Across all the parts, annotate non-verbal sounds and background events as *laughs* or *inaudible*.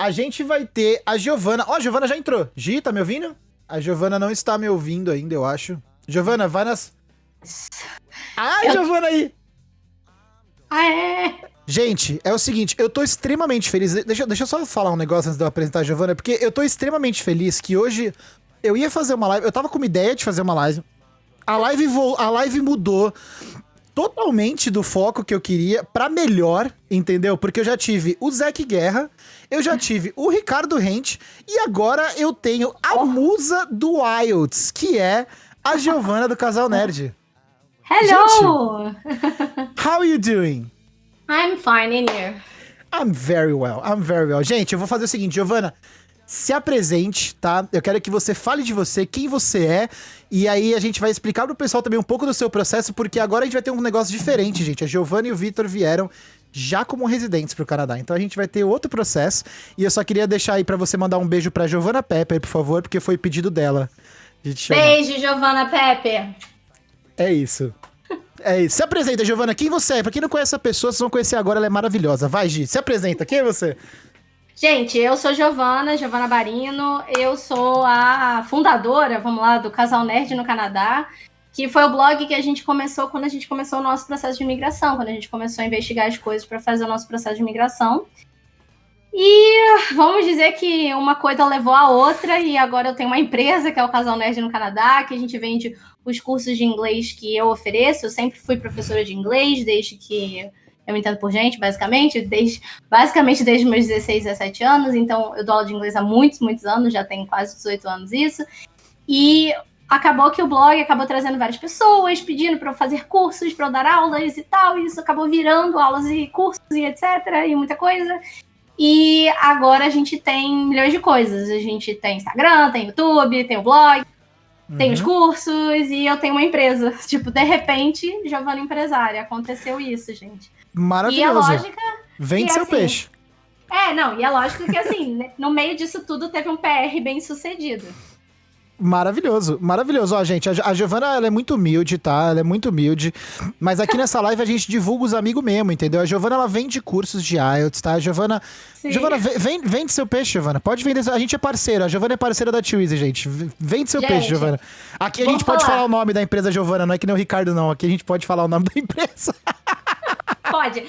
a gente vai ter a Giovana. Ó, a Giovana já entrou. Gi, tá me ouvindo? A Giovana não está me ouvindo ainda, eu acho. Giovana, vai nas. Ah, eu... Giovana aí! É! Gente, é o seguinte, eu tô extremamente feliz. Deixa, deixa eu só falar um negócio antes de eu apresentar a Giovana, porque eu tô extremamente feliz que hoje eu ia fazer uma live. Eu tava com uma ideia de fazer uma live. A live, a live mudou totalmente do foco que eu queria para melhor, entendeu? Porque eu já tive o Zac Guerra, eu já tive o Ricardo Rente e agora eu tenho a oh. musa do Wilds, que é a Giovana do Casal Nerd. Hello! Gente, *laughs* how are you doing? I'm fine, in you? I'm very well, I'm very well. Gente, eu vou fazer o seguinte, Giovana, se apresente, tá? Eu quero que você fale de você, quem você é, e aí a gente vai explicar pro pessoal também um pouco do seu processo, porque agora a gente vai ter um negócio diferente, gente. A Giovana e o Vitor vieram já como residentes pro Canadá. Então a gente vai ter outro processo, e eu só queria deixar aí para você mandar um beijo pra Giovana Pepper, por favor, porque foi pedido dela. De beijo, Giovana Pepper. É isso. É isso. Se apresenta, Giovana. Quem você é? Pra quem não conhece a pessoa, vocês vão conhecer agora. Ela é maravilhosa. Vai, Gi. Se apresenta. Quem é você? Gente, eu sou Giovana, Giovana Barino. Eu sou a fundadora, vamos lá, do Casal Nerd no Canadá. Que foi o blog que a gente começou quando a gente começou o nosso processo de imigração. Quando a gente começou a investigar as coisas para fazer o nosso processo de imigração. E vamos dizer que uma coisa levou a outra, e agora eu tenho uma empresa que é o Casal Nerd no Canadá, que a gente vende os cursos de inglês que eu ofereço. Eu sempre fui professora de inglês, desde que eu me entendo por gente, basicamente, desde, basicamente desde meus 16, 17 anos. Então, eu dou aula de inglês há muitos, muitos anos, já tenho quase 18 anos isso. E acabou que o blog acabou trazendo várias pessoas, pedindo para eu fazer cursos, para eu dar aulas e tal. E isso acabou virando aulas e cursos e etc. e muita coisa. E agora a gente tem milhões de coisas. A gente tem Instagram, tem YouTube, tem o blog, uhum. tem os uhum. cursos e eu tenho uma empresa. *laughs* Tipo, de repente, Giovana empresária. Aconteceu isso, gente. Maravilhoso. E a lógica. Vende seu assim, peixe. É, não, e a lógica que assim, *laughs* no meio disso tudo teve um PR bem sucedido. Maravilhoso, maravilhoso. Ó, gente, a, Giovana, ela é muito humilde, tá? Ela é muito humilde. Mas aqui nessa live a gente divulga os amigos mesmo, entendeu? A Giovana, ela vende cursos de IELTS, tá? A Giovana, Sim. Giovana, vem, vende seu peixe, Giovana. Pode vender. A gente é parceira. A Giovana é parceira da Twizy, gente. Vende seu gente, peixe, Giovana. Aqui a gente falar. pode falar o nome da empresa Giovana, não é que nem o Ricardo, não. Aqui a gente pode falar o nome da empresa. *laughs* Pode.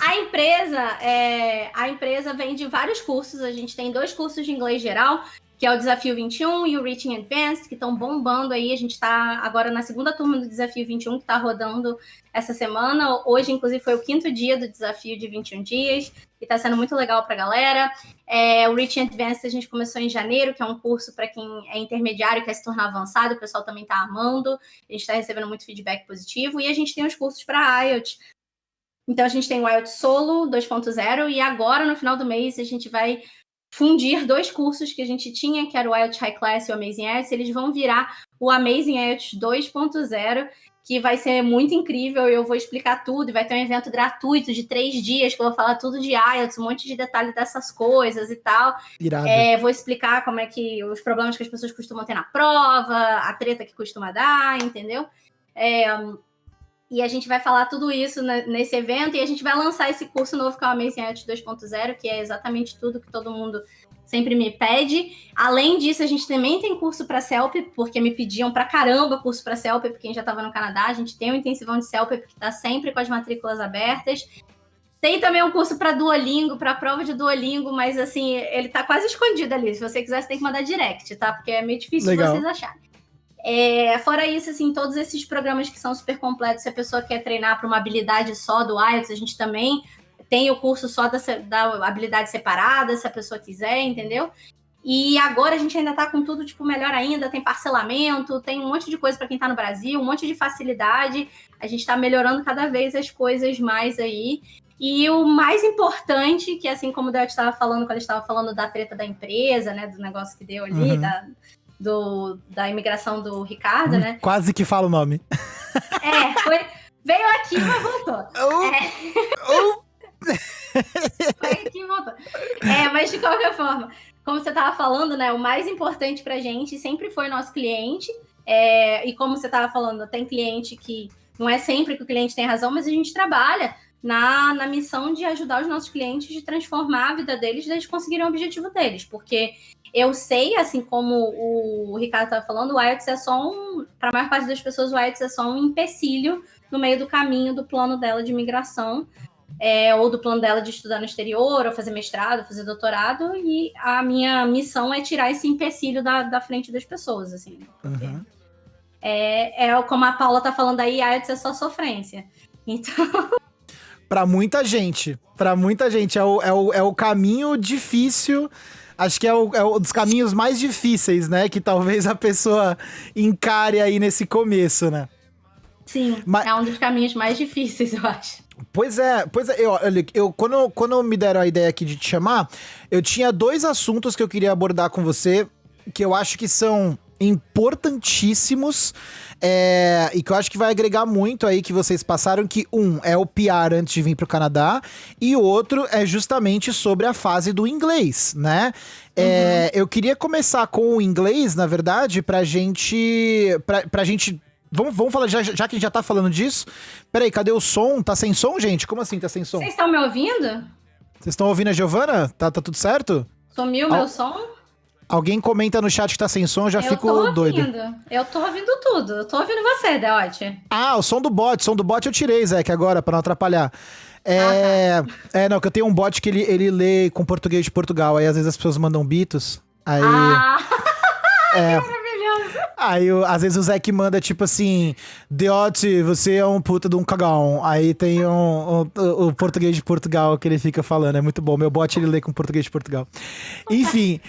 A empresa, é, a empresa vende vários cursos. A gente tem dois cursos de inglês geral que é o Desafio 21 e o Reaching Advanced, que estão bombando aí. A gente está agora na segunda turma do Desafio 21, que está rodando essa semana. Hoje, inclusive, foi o quinto dia do desafio de 21 dias, e está sendo muito legal para a galera. É, o Reaching Advanced a gente começou em janeiro, que é um curso para quem é intermediário quer se tornar avançado, o pessoal também está amando. A gente está recebendo muito feedback positivo. E a gente tem os cursos para IELTS. Então, a gente tem o IELTS Solo 2.0, e agora, no final do mês, a gente vai fundir dois cursos que a gente tinha, que era o IELTS High Class e o Amazing IELTS, eles vão virar o Amazing IELTS 2.0, que vai ser muito incrível, eu vou explicar tudo, vai ter um evento gratuito de três dias, que eu vou falar tudo de IELTS, um monte de detalhe dessas coisas e tal. Irado. É, vou explicar como é que os problemas que as pessoas costumam ter na prova, a treta que costuma dar, entendeu? É, e a gente vai falar tudo isso nesse evento e a gente vai lançar esse curso novo que é o Amazing IELTS 2.0, que é exatamente tudo que todo mundo sempre me pede. Além disso, a gente também tem curso para CELP, porque me pediam para caramba curso para CELP, porque quem já estava no Canadá, a gente tem um intensivão de CELP que está sempre com as matrículas abertas. Tem também um curso para Duolingo, para prova de Duolingo, mas assim, ele está quase escondido ali. Se você quiser, você tem que mandar direct, tá? Porque é meio difícil Legal. vocês acharem. É, fora isso, assim, todos esses programas que são super completos, se a pessoa quer treinar para uma habilidade só do IELTS, a gente também tem o curso só da, da habilidade separada, se a pessoa quiser, entendeu? E agora a gente ainda está com tudo, tipo, melhor ainda, tem parcelamento, tem um monte de coisa para quem está no Brasil, um monte de facilidade. A gente está melhorando cada vez as coisas mais aí. E o mais importante, que assim como o Del estava falando, quando estava falando da treta da empresa, né, do negócio que deu ali, uhum. da, do, da imigração do Ricardo, né? Quase que fala o nome. É, foi, veio aqui, mas voltou. Oh, é. Oh. *laughs* foi aqui e voltou. É, mas de qualquer forma, como você estava falando, né? O mais importante pra gente sempre foi nosso cliente. É, e como você estava falando, tem cliente que não é sempre que o cliente tem razão, mas a gente trabalha na, na missão de ajudar os nossos clientes de transformar a vida deles, eles conseguirem o objetivo deles, porque eu sei, assim como o Ricardo estava falando, o IELTS é só um, para a maior parte das pessoas, o IELTS é só um empecilho no meio do caminho do plano dela de migração, é, ou do plano dela de estudar no exterior, ou fazer mestrado, fazer doutorado, e a minha missão é tirar esse empecilho da, da frente das pessoas, assim. Uhum. É, é como a Paula tá falando aí, IELTS é só sofrência. Então. *laughs* para muita gente. para muita gente. É o, é, o, é o caminho difícil. Acho que é, o, é um dos caminhos mais difíceis, né? Que talvez a pessoa encare aí nesse começo, né? Sim, Mas... é um dos caminhos mais difíceis, eu acho. Pois é, pois é, eu, eu, quando, quando me deram a ideia aqui de te chamar, eu tinha dois assuntos que eu queria abordar com você, que eu acho que são importantíssimos é, e que eu acho que vai agregar muito aí que vocês passaram, que um é o PR antes de vir para o Canadá e o outro é justamente sobre a fase do inglês, né? É, uhum. Eu queria começar com o inglês, na verdade, pra gente, pra, pra gente Vamos, vamos falar, já, já que a gente já tá falando disso. Peraí, cadê o som? Tá sem som, gente? Como assim tá sem som? Vocês estão me ouvindo? Vocês estão ouvindo a Giovana? Tá, tá tudo certo? Sumiu Al... meu som? Alguém comenta no chat que tá sem som, já eu fico tô doido. Eu tô ouvindo tudo. Eu tô ouvindo você, Deote. Ah, o som do bot. O som do bot eu tirei, Zé, que agora, pra não atrapalhar. É, ah, tá. é, não, que eu tenho um bot que ele, ele lê com português de Portugal. Aí às vezes as pessoas mandam bitos. Aí. Ah. *laughs* É, Aí, às vezes, o Zé que manda, tipo assim, Deote, você é um puta de um cagão. Aí tem um, um, o português de Portugal que ele fica falando. É muito bom. Meu bot, ele lê com português de Portugal. Enfim.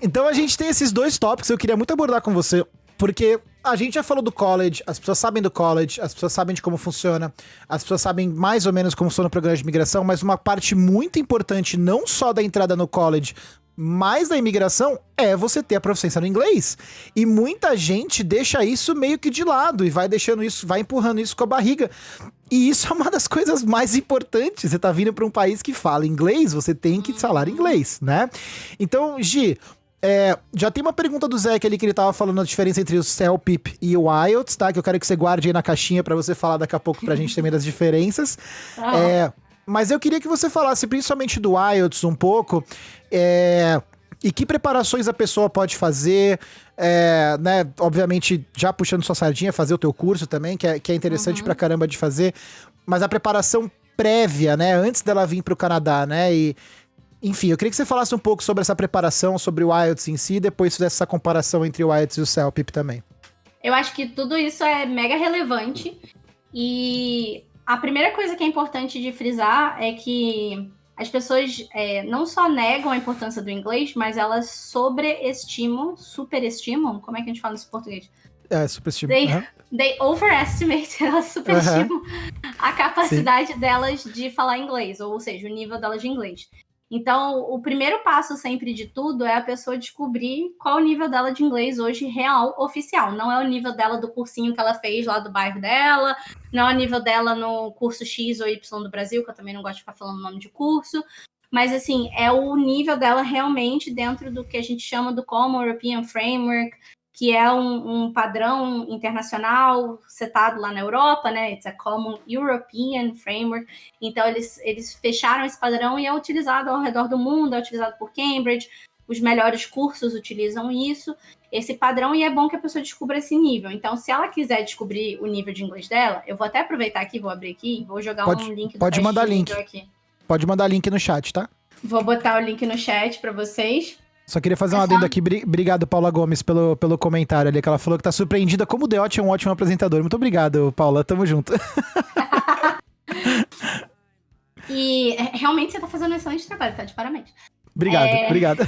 Então, a gente tem esses dois tópicos. Eu queria muito abordar com você. Porque a gente já falou do college, as pessoas sabem do college, as pessoas sabem de como funciona, as pessoas sabem mais ou menos como funciona o programa de migração, mas uma parte muito importante, não só da entrada no college, mais da imigração é você ter a proficiência no inglês. E muita gente deixa isso meio que de lado e vai deixando isso, vai empurrando isso com a barriga. E isso é uma das coisas mais importantes. Você tá vindo para um país que fala inglês, você tem que falar inglês, né? Então, Gi, é, já tem uma pergunta do Zé ali que ele tava falando a diferença entre o CELPIP e o IELTS, tá? Que eu quero que você guarde aí na caixinha para você falar daqui a pouco pra gente também das diferenças. Ah. É, mas eu queria que você falasse principalmente do IELTS um pouco. É, e que preparações a pessoa pode fazer, é, né? Obviamente, já puxando sua sardinha, fazer o teu curso também, que é, que é interessante uhum. pra caramba de fazer. Mas a preparação prévia, né? Antes dela vir pro Canadá, né? E, enfim, eu queria que você falasse um pouco sobre essa preparação, sobre o IELTS em si, e depois fizesse essa comparação entre o IELTS e o CELPIP também. Eu acho que tudo isso é mega relevante. E a primeira coisa que é importante de frisar é que as pessoas é, não só negam a importância do inglês, mas elas sobreestimam, superestimam, como é que a gente fala isso em português? É, superestimam. They, uhum. they overestimate, *laughs* elas superestimam uhum. a capacidade Sim. delas de falar inglês, ou seja, o nível delas de inglês. Então, o primeiro passo sempre de tudo é a pessoa descobrir qual o nível dela de inglês hoje real, oficial. Não é o nível dela do cursinho que ela fez lá do bairro dela, não é o nível dela no curso X ou Y do Brasil, que eu também não gosto de ficar falando o nome de curso. Mas, assim, é o nível dela realmente dentro do que a gente chama do Common European Framework, que é um, um, padrão internacional setado lá na Europa, né? It's a Common European Framework. Então, eles, eles fecharam esse padrão e é utilizado ao redor do mundo, é utilizado por Cambridge, os melhores cursos utilizam isso, esse padrão, e é bom que a pessoa descubra esse nível. Então, se ela quiser descobrir o nível de inglês dela, eu vou até aproveitar aqui, vou abrir aqui, vou jogar pode, um link do Pode mandar link. Aqui. Pode mandar link no chat, tá? Vou botar o link no chat para vocês. Só queria fazer um adendo aqui. Obrigado, Paula Gomes, pelo, pelo comentário ali, que ela falou que tá surpreendida como o Deote é um ótimo apresentador. Muito obrigado, Paula. Tamo junto. *laughs* e é, realmente você tá fazendo um excelente trabalho, tá? De parabéns. Obrigado, é... obrigado.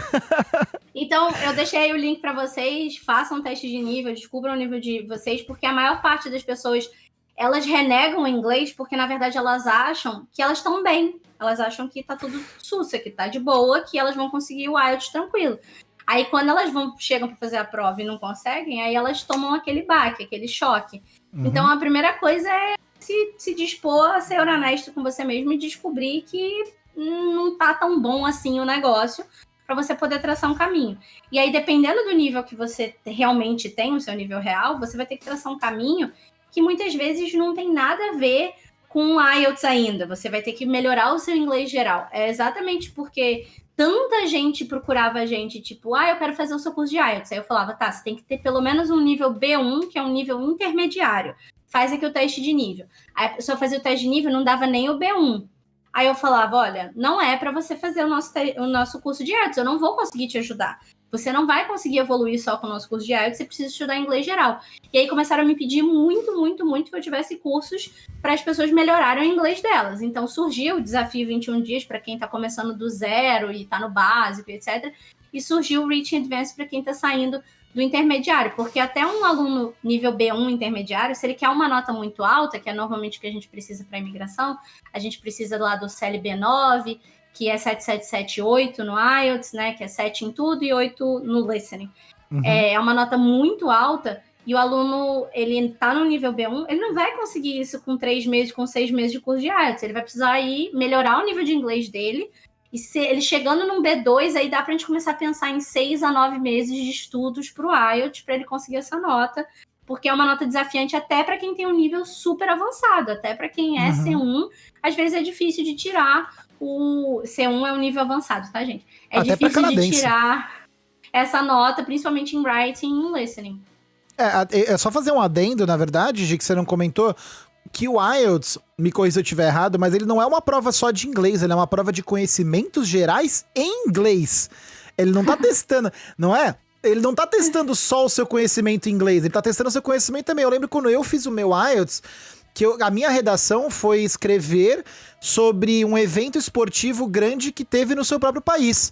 *laughs* então, eu deixei o link para vocês. Façam teste de nível, descubram o nível de vocês, porque a maior parte das pessoas elas renegam o inglês porque, na verdade, elas acham que elas estão bem. Elas acham que tá tudo sussa, que tá de boa, que elas vão conseguir o IELTS tranquilo. Aí, quando elas vão chegam para fazer a prova e não conseguem, aí elas tomam aquele baque, aquele choque. Uhum. Então, a primeira coisa é se, se dispor a ser honesto com você mesmo e descobrir que não tá tão bom assim o negócio para você poder traçar um caminho. E aí, dependendo do nível que você realmente tem, o seu nível real, você vai ter que traçar um caminho que muitas vezes não tem nada a ver com IELTS ainda, você vai ter que melhorar o seu inglês geral. É exatamente porque tanta gente procurava a gente, tipo, ah, eu quero fazer o seu curso de IELTS. Aí eu falava, tá, você tem que ter pelo menos um nível B1, que é um nível intermediário. Faz aqui o teste de nível. Aí a pessoa fazia o teste de nível, não dava nem o B1. Aí eu falava, olha, não é para você fazer o nosso, o nosso curso de IELTS, eu não vou conseguir te ajudar. Você não vai conseguir evoluir só com o nosso curso de IELTS, você precisa estudar inglês geral. E aí começaram a me pedir muito, muito, muito que eu tivesse cursos para as pessoas melhorarem o inglês delas. Então surgiu o desafio 21 dias para quem está começando do zero e está no básico, etc. E surgiu o Reaching Advanced para quem está saindo do intermediário, porque até um aluno nível B1 intermediário, se ele quer uma nota muito alta, que é normalmente o que a gente precisa para imigração, a gente precisa lá do CLB9, que é 7778 no IELTS, né? Que é 7 em tudo e 8 no listening. Uhum. É, é uma nota muito alta e o aluno, ele tá no nível B1, ele não vai conseguir isso com três meses, com seis meses de curso de IELTS. Ele vai precisar ir melhorar o nível de inglês dele. E se ele chegando num B2, aí dá pra gente começar a pensar em seis a nove meses de estudos pro IELTS para ele conseguir essa nota. Porque é uma nota desafiante até para quem tem um nível super avançado, até para quem é uhum. C1, às vezes é difícil de tirar o C1 é um nível avançado, tá, gente? É Até difícil de tirar essa nota, principalmente em writing e em listening. É, é só fazer um adendo, na verdade, de que você não comentou, que o IELTS, me corrija se eu estiver errado, mas ele não é uma prova só de inglês, ele é uma prova de conhecimentos gerais em inglês. Ele não tá *laughs* testando, não é? Ele não tá testando só o seu conhecimento em inglês, ele tá testando o seu conhecimento também. Eu lembro quando eu fiz o meu IELTS, que eu, a minha redação foi escrever sobre um evento esportivo grande que teve no seu próprio país.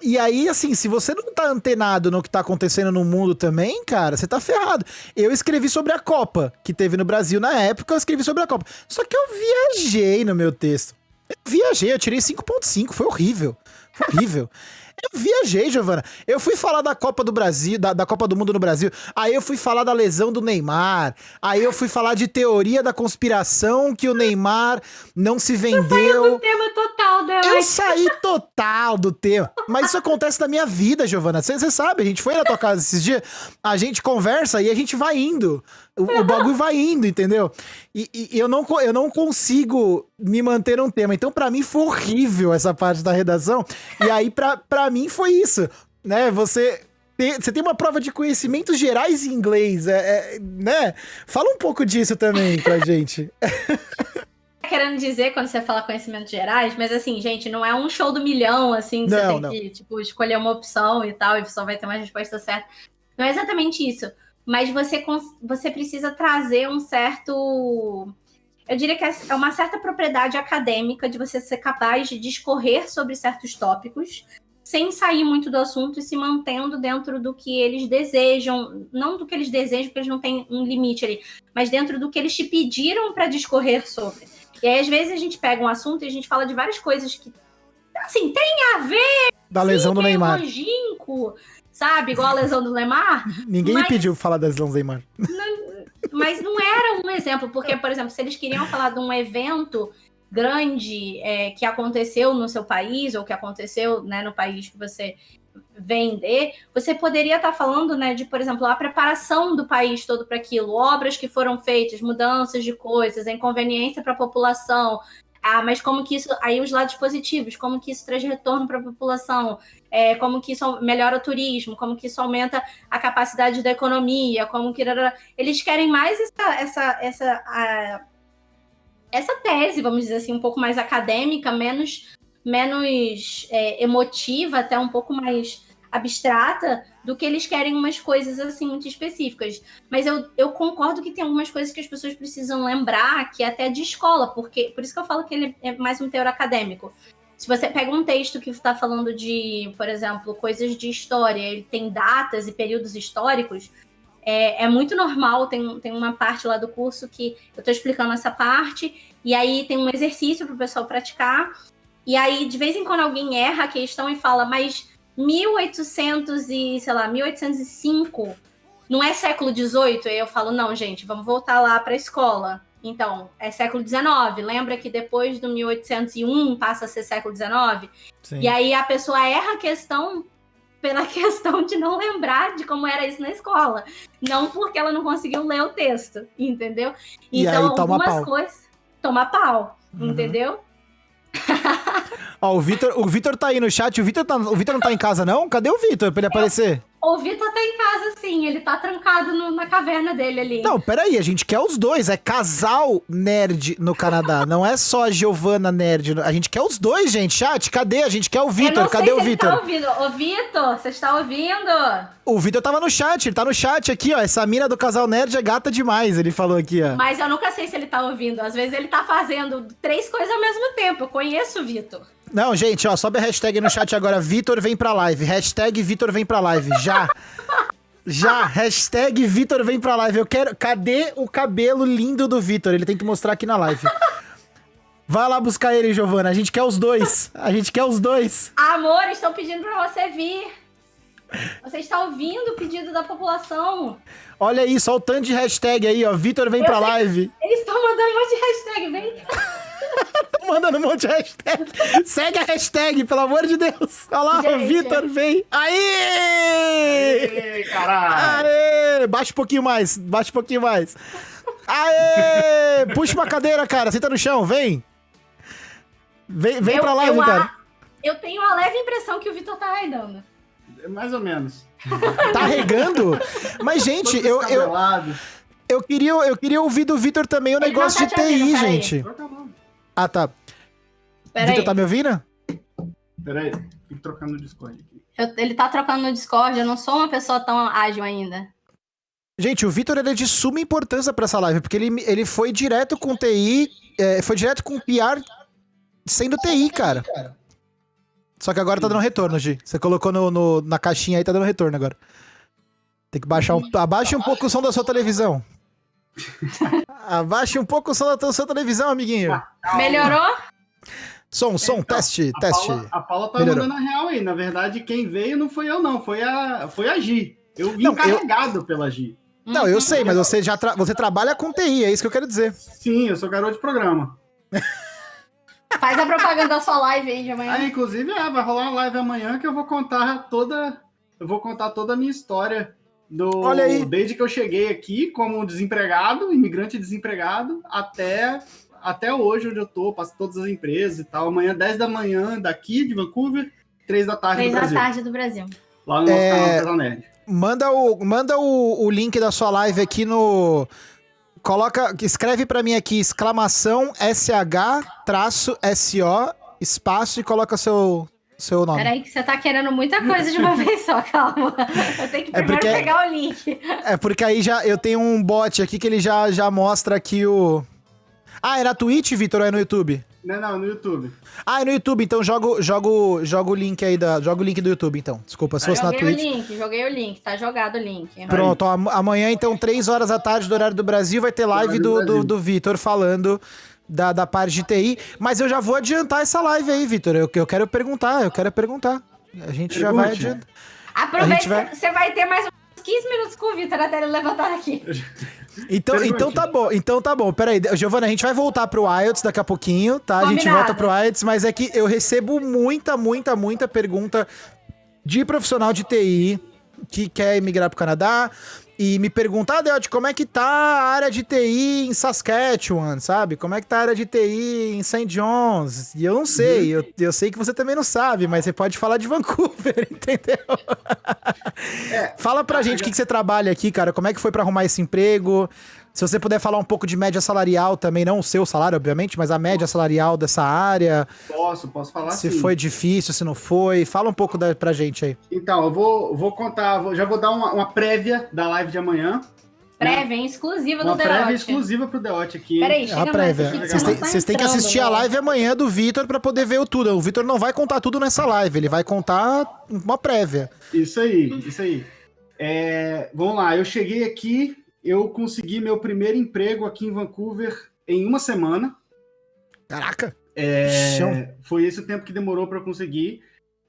E aí, assim, se você não tá antenado no que tá acontecendo no mundo também, cara, você tá ferrado. Eu escrevi sobre a Copa, que teve no Brasil na época, eu escrevi sobre a Copa. Só que eu viajei no meu texto. Eu viajei, eu tirei 5.5, foi horrível. Foi horrível. Eu viajei, Giovana. Eu fui falar da Copa do Brasil, da, da, Copa do Mundo no Brasil. Aí eu fui falar da lesão do Neymar. Aí eu fui falar de teoria da conspiração que o Neymar não se vendeu. Saiu do tema total, né? Eu saí total do tema. Mas isso acontece na minha vida, Giovana. Você sabe, a gente foi na tua casa esses dias, a gente conversa e a gente vai indo. O, o bagulho vai indo, entendeu? E, e, eu, não, eu não consigo me manter um tema. Então, para mim, foi horrível essa parte da redação. E aí, para mim, foi isso. Né? Você você tem uma prova de conhecimentos gerais em inglês, é, é, né? Fala um pouco disso também pra *laughs* gente. querendo dizer quando você fala conhecimentos gerais, mas assim, gente, não é um show do milhão, assim, que não, você tem não. que, tipo, escolher uma opção e tal, e só vai ter uma resposta certa. Não é exatamente isso mas você, você precisa trazer um certo. Eu diria que é, é uma certa propriedade acadêmica de você ser capaz de discorrer sobre certos tópicos, sem sair muito do assunto e se mantendo dentro do que eles desejam, não do que eles desejam, porque eles não têm um limite ali, mas dentro do que eles te pediram para discorrer sobre. E aí, às vezes, a gente pega um assunto e a gente fala de várias coisas que, assim, tem a ver. Da lesão do Neymar. Longínquo, sabe? Igual a lesão do Lemar. Ninguém mas... me pediu falar das lesões do Lemar. Não, mas não era um exemplo, porque, por exemplo, se eles queriam falar de um evento grande é, que aconteceu no seu país ou que aconteceu né, no país que você vender, você poderia estar falando, né, de, por exemplo, a preparação do país todo para aquilo, obras que foram feitas, mudanças de coisas, inconveniência para a população, ah, mas como que isso, aí os lados positivos, como que isso traz retorno para a população, é, como que isso melhora o turismo, como que isso aumenta a capacidade da economia, como que eles querem mais essa essa essa a, essa tese, vamos dizer assim, um pouco mais acadêmica, menos menos é, emotiva, até um pouco mais abstrata do que eles querem umas coisas assim muito específicas. Mas eu, eu concordo que tem algumas coisas que as pessoas precisam lembrar, que é até de escola, porque por isso que eu falo que ele é mais um teor acadêmico. Se você pega um texto que está falando de, por exemplo, coisas de história, ele tem datas e períodos históricos, é, é muito normal, tem, tem uma parte lá do curso que eu estou explicando essa parte, e aí tem um exercício para o pessoal praticar, e aí de vez em quando alguém erra a questão e fala, mas 1800 e, sei lá, 1805 não é século XVIII? Aí eu falo, não, gente, vamos voltar lá para a escola. Então, é século XIX. Lembra que depois do 1801 passa a ser século XIX? Sim. E aí a pessoa erra a questão pela *laughs* questão de não lembrar de como era isso na escola. Não porque ela não conseguiu ler o texto, entendeu? E então, aí, toma algumas pau. coisas. Toma pau, Uhum. entendeu? *laughs* Ó, o Vitor, o Vitor tá aí no chat. O Vitor, tá, o Vitor não tá em casa, não? Cadê o Vitor pra ele aparecer? O Vitor tá em casa, sim. Ele tá trancado no- na caverna dele ali. Não, peraí, a gente quer os dois. É casal nerd no Canadá. *laughs* Não é só a Giovana nerd. A gente quer os dois, gente. Chat, cadê? A gente quer o Vitor. Cadê o ele Vitor? Tá ouvindo. Ô, Vitor, você está ouvindo? O Vitor tava no chat, ele tá no chat aqui, ó. Essa mina do casal nerd é gata demais, ele falou aqui, ó. Mas eu nunca sei se ele tá ouvindo. Às vezes ele tá fazendo três coisas ao mesmo tempo. Eu conheço o Vitor. Não, gente, ó, sobe a hashtag no chat agora. Vitor vem pra live. Hashtag Vitor vem pra live. Já. Já. Hashtag Vitor vem pra live. Eu quero. Cadê o cabelo lindo do Vitor? Ele tem que mostrar aqui na live. Vai lá buscar ele, Giovana. A gente quer os dois. A gente quer os dois. Amor, estão pedindo pra você vir. Você está ouvindo o pedido da população. Olha isso, ó o tanto de hashtag aí, ó. Vitor vem pra live. Eles estão mandando um monte de hashtag. Vem *laughs* Mandando um monte de hashtag. Segue a hashtag, pelo amor de Deus. Olha lá. Vitor vem. Aê! Ei, caralho! Aê! Baixa um pouquinho mais, baixa um pouquinho mais. Aê! Puxa uma cadeira, cara. Senta no chão, vem. Vem, vem Eu- pra live, eu a- cara. Eu tenho uma leve impressão que o Vitor tá raidando. Mais ou menos. Tá regando? Mas, gente, eu, eu, eu, queria, eu queria ouvir do Vitor também o Ele negócio de tá te ouvindo, TI, peraí. gente. Nome. Ah, tá. Pera Vitor aí. tá me ouvindo? Pera aí, tem que trocar no Discord aqui. Eu- ele tá trocando no Discord. Eu não sou uma pessoa tão ágil ainda. Gente, o Vitor é de suma importância pra essa live, porque ele, ele foi direto com TI, é, foi direto com PR sendo TI, cara. Só que agora tá dando retorno, Gi. Você colocou no, no- na caixinha aí, tá dando retorno agora. Tem que baixar um. Abaixe um pouco o som da sua televisão. Abaixe um pouco o som da sua televisão, amiguinho. Melhorou? Som, som, teste, A teste. Paula, a Paula tá Melhorou. mandando a real aí. Na verdade, quem veio não foi eu, não. Foi a, foi a Gi. Eu vim Não, eu- carregado pela Gi. Não, eu sei, mas você já tra- você trabalha com TI, é isso que eu quero dizer. Sim, eu sou garoto de programa. *laughs* Faz a propaganda da sua live aí de amanhã. Aí, inclusive, é, vai rolar uma live amanhã que eu vou contar toda. Eu vou contar toda a minha história. Do, Olha aí. Desde que eu cheguei aqui como desempregado, imigrante desempregado, até, até hoje, onde eu tô, passo todas as empresas e tal. Amanhã, 10 da manhã, daqui de Vancouver, 3 da tarde Três do da Brasil. tarde do Brasil. Lá no nosso É, canal Casal Nerd. Manda o, manda o, o link da sua live aqui no. Coloca. Escreve pra mim aqui, exclamação SH traço SO, espaço e coloca seu, seu nome. Peraí, que você tá querendo muita coisa de uma *laughs* vez só, calma. Eu tenho que É primeiro porque- pegar o link. É porque aí já eu tenho um bot aqui que ele já, já mostra aqui o. Ah, é na Twitch, Vitor, ou é no YouTube? Não, não, no YouTube. Ah, é no YouTube, então joga, joga, o- joga o link aí da. Joga o link do YouTube, então. Desculpa, se fosse na Joguei o Twitch. link, joguei o link, tá jogado o link. Pronto, ó, am- amanhã, então, 3 horas da tarde do horário do Brasil, vai ter live do do, do, Vitor falando da, da parte de TI. Mas eu já vou adiantar essa live aí, Vitor. Eu, eu quero perguntar, eu quero perguntar. A gente já vai Pergunte. adiantar. Aproveita, vai- você vai ter mais uns 15 minutos com o Vitor até ele levantar aqui. Então, Pergunte. então tá bom, então tá bom. Peraí, Giovana, a gente vai voltar pro IELTS daqui a pouquinho, tá? A gente Combinado. volta pro IELTS, mas é que eu recebo muita, muita, muita pergunta de profissional de TI que quer emigrar pro Canadá e me pergunta, ah, Deote, como é que tá a área de TI em Saskatchewan, sabe? Como é que tá a área de TI em St. John's? E eu não sei, eu, eu sei que você também não sabe, mas você pode falar de Vancouver, *laughs* entendeu? É, Fala pra gente o que, que você trabalha aqui, cara. Como é que foi pra arrumar esse emprego? Se você puder falar um pouco de média salarial também, não o seu salário, obviamente, mas a média salarial dessa área. posso, posso falar se sim. foi difícil, se não foi. Fala um pouco da, pra gente aí. Então, eu vou, vou contar, vou- já vou dar uma, uma prévia da live de amanhã. Prévia, hein? exclusiva do Uma prévia Deote. exclusiva pro Deote aqui. Peraí, chega a prévia. Vocês têm, tá vocês têm que assistir a né? live amanhã do Vitor pra poder ver o tudo. O Vitor não vai contar tudo nessa live, ele vai contar uma prévia. Isso aí, isso aí. É, vamos lá, eu cheguei aqui, eu consegui meu primeiro emprego aqui em Vancouver em uma semana. Caraca! É, foi esse o tempo que demorou para eu conseguir.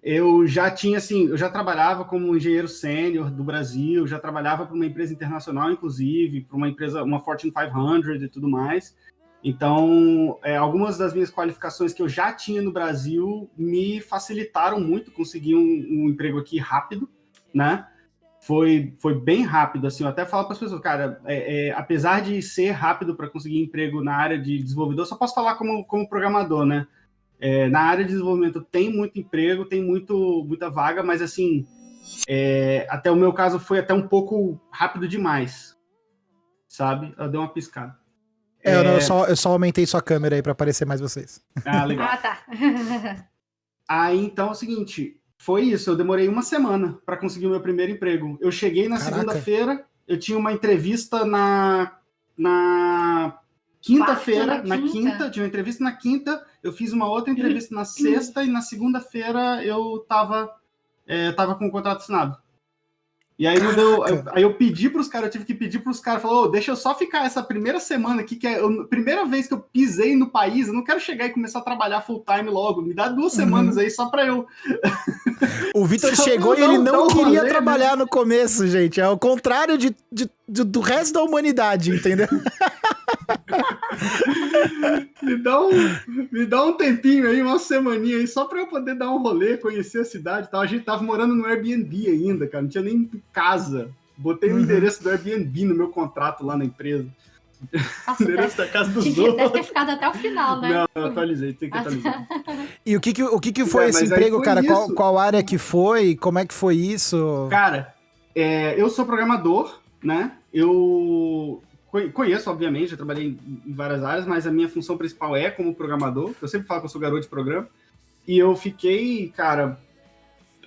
Eu já tinha, assim, eu já trabalhava como engenheiro sênior do Brasil, já trabalhava para uma empresa internacional, inclusive, para uma empresa, uma Fortune 500 e tudo mais. Então, é, algumas das minhas qualificações que eu já tinha no Brasil me facilitaram muito conseguir um, um emprego aqui rápido, né? Foi, foi bem rápido, assim, eu até falo para as pessoas, cara, é, é, apesar de ser rápido para conseguir emprego na área de desenvolvedor, só posso falar como, como programador, né? É, na área de desenvolvimento tem muito emprego, tem muito, muita vaga, mas assim, é, até o meu caso foi até um pouco rápido demais, sabe? Eu dei uma piscada. É, eu, não, eu, só, eu só aumentei sua câmera aí para aparecer mais vocês. Ah, legal. Ah, tá. *laughs* Aí, então, é o seguinte, foi isso. Eu demorei uma semana para conseguir o meu primeiro emprego. Eu cheguei na segunda-feira, eu tinha uma entrevista na, na quinta-feira, na quinta. quinta, tinha uma entrevista na quinta, eu fiz uma outra entrevista na sexta e na segunda-feira eu tava, é, tava com o contrato assinado. E aí, eu, aí eu pedi para os caras, eu tive que pedir para os caras, falou, oh, deixa eu só ficar essa primeira semana aqui, que é a primeira vez que eu pisei no país, eu não quero chegar e começar a trabalhar full time logo, me dá duas uhum. semanas aí só para eu... O Vitor *laughs* chegou e ele não queria rolê, trabalhar né? no começo, gente, é o contrário de, de, de do resto da humanidade, entendeu? *laughs* me, dá um, me dá um tempinho aí, uma semaninha aí, só para eu poder dar um rolê, conhecer a cidade e tal. A gente tava morando no Airbnb ainda, cara, não tinha nem casa. Botei uhum. o endereço do Airbnb no meu contrato lá na empresa. Nossa, *laughs* endereço deve, da casa dos outros. Deve ter ficado até o final, né? Não, não atualizei, tem que atualizar. e o que que, o que, que foi é, esse emprego, foi cara? Qual, qual área que foi? Como é que foi isso? Cara, é, eu sou programador, né? Eu Conheço, obviamente, já trabalhei em várias áreas, mas a minha função principal é como programador. Eu sempre falo que eu sou garoto de programa. E eu fiquei, cara,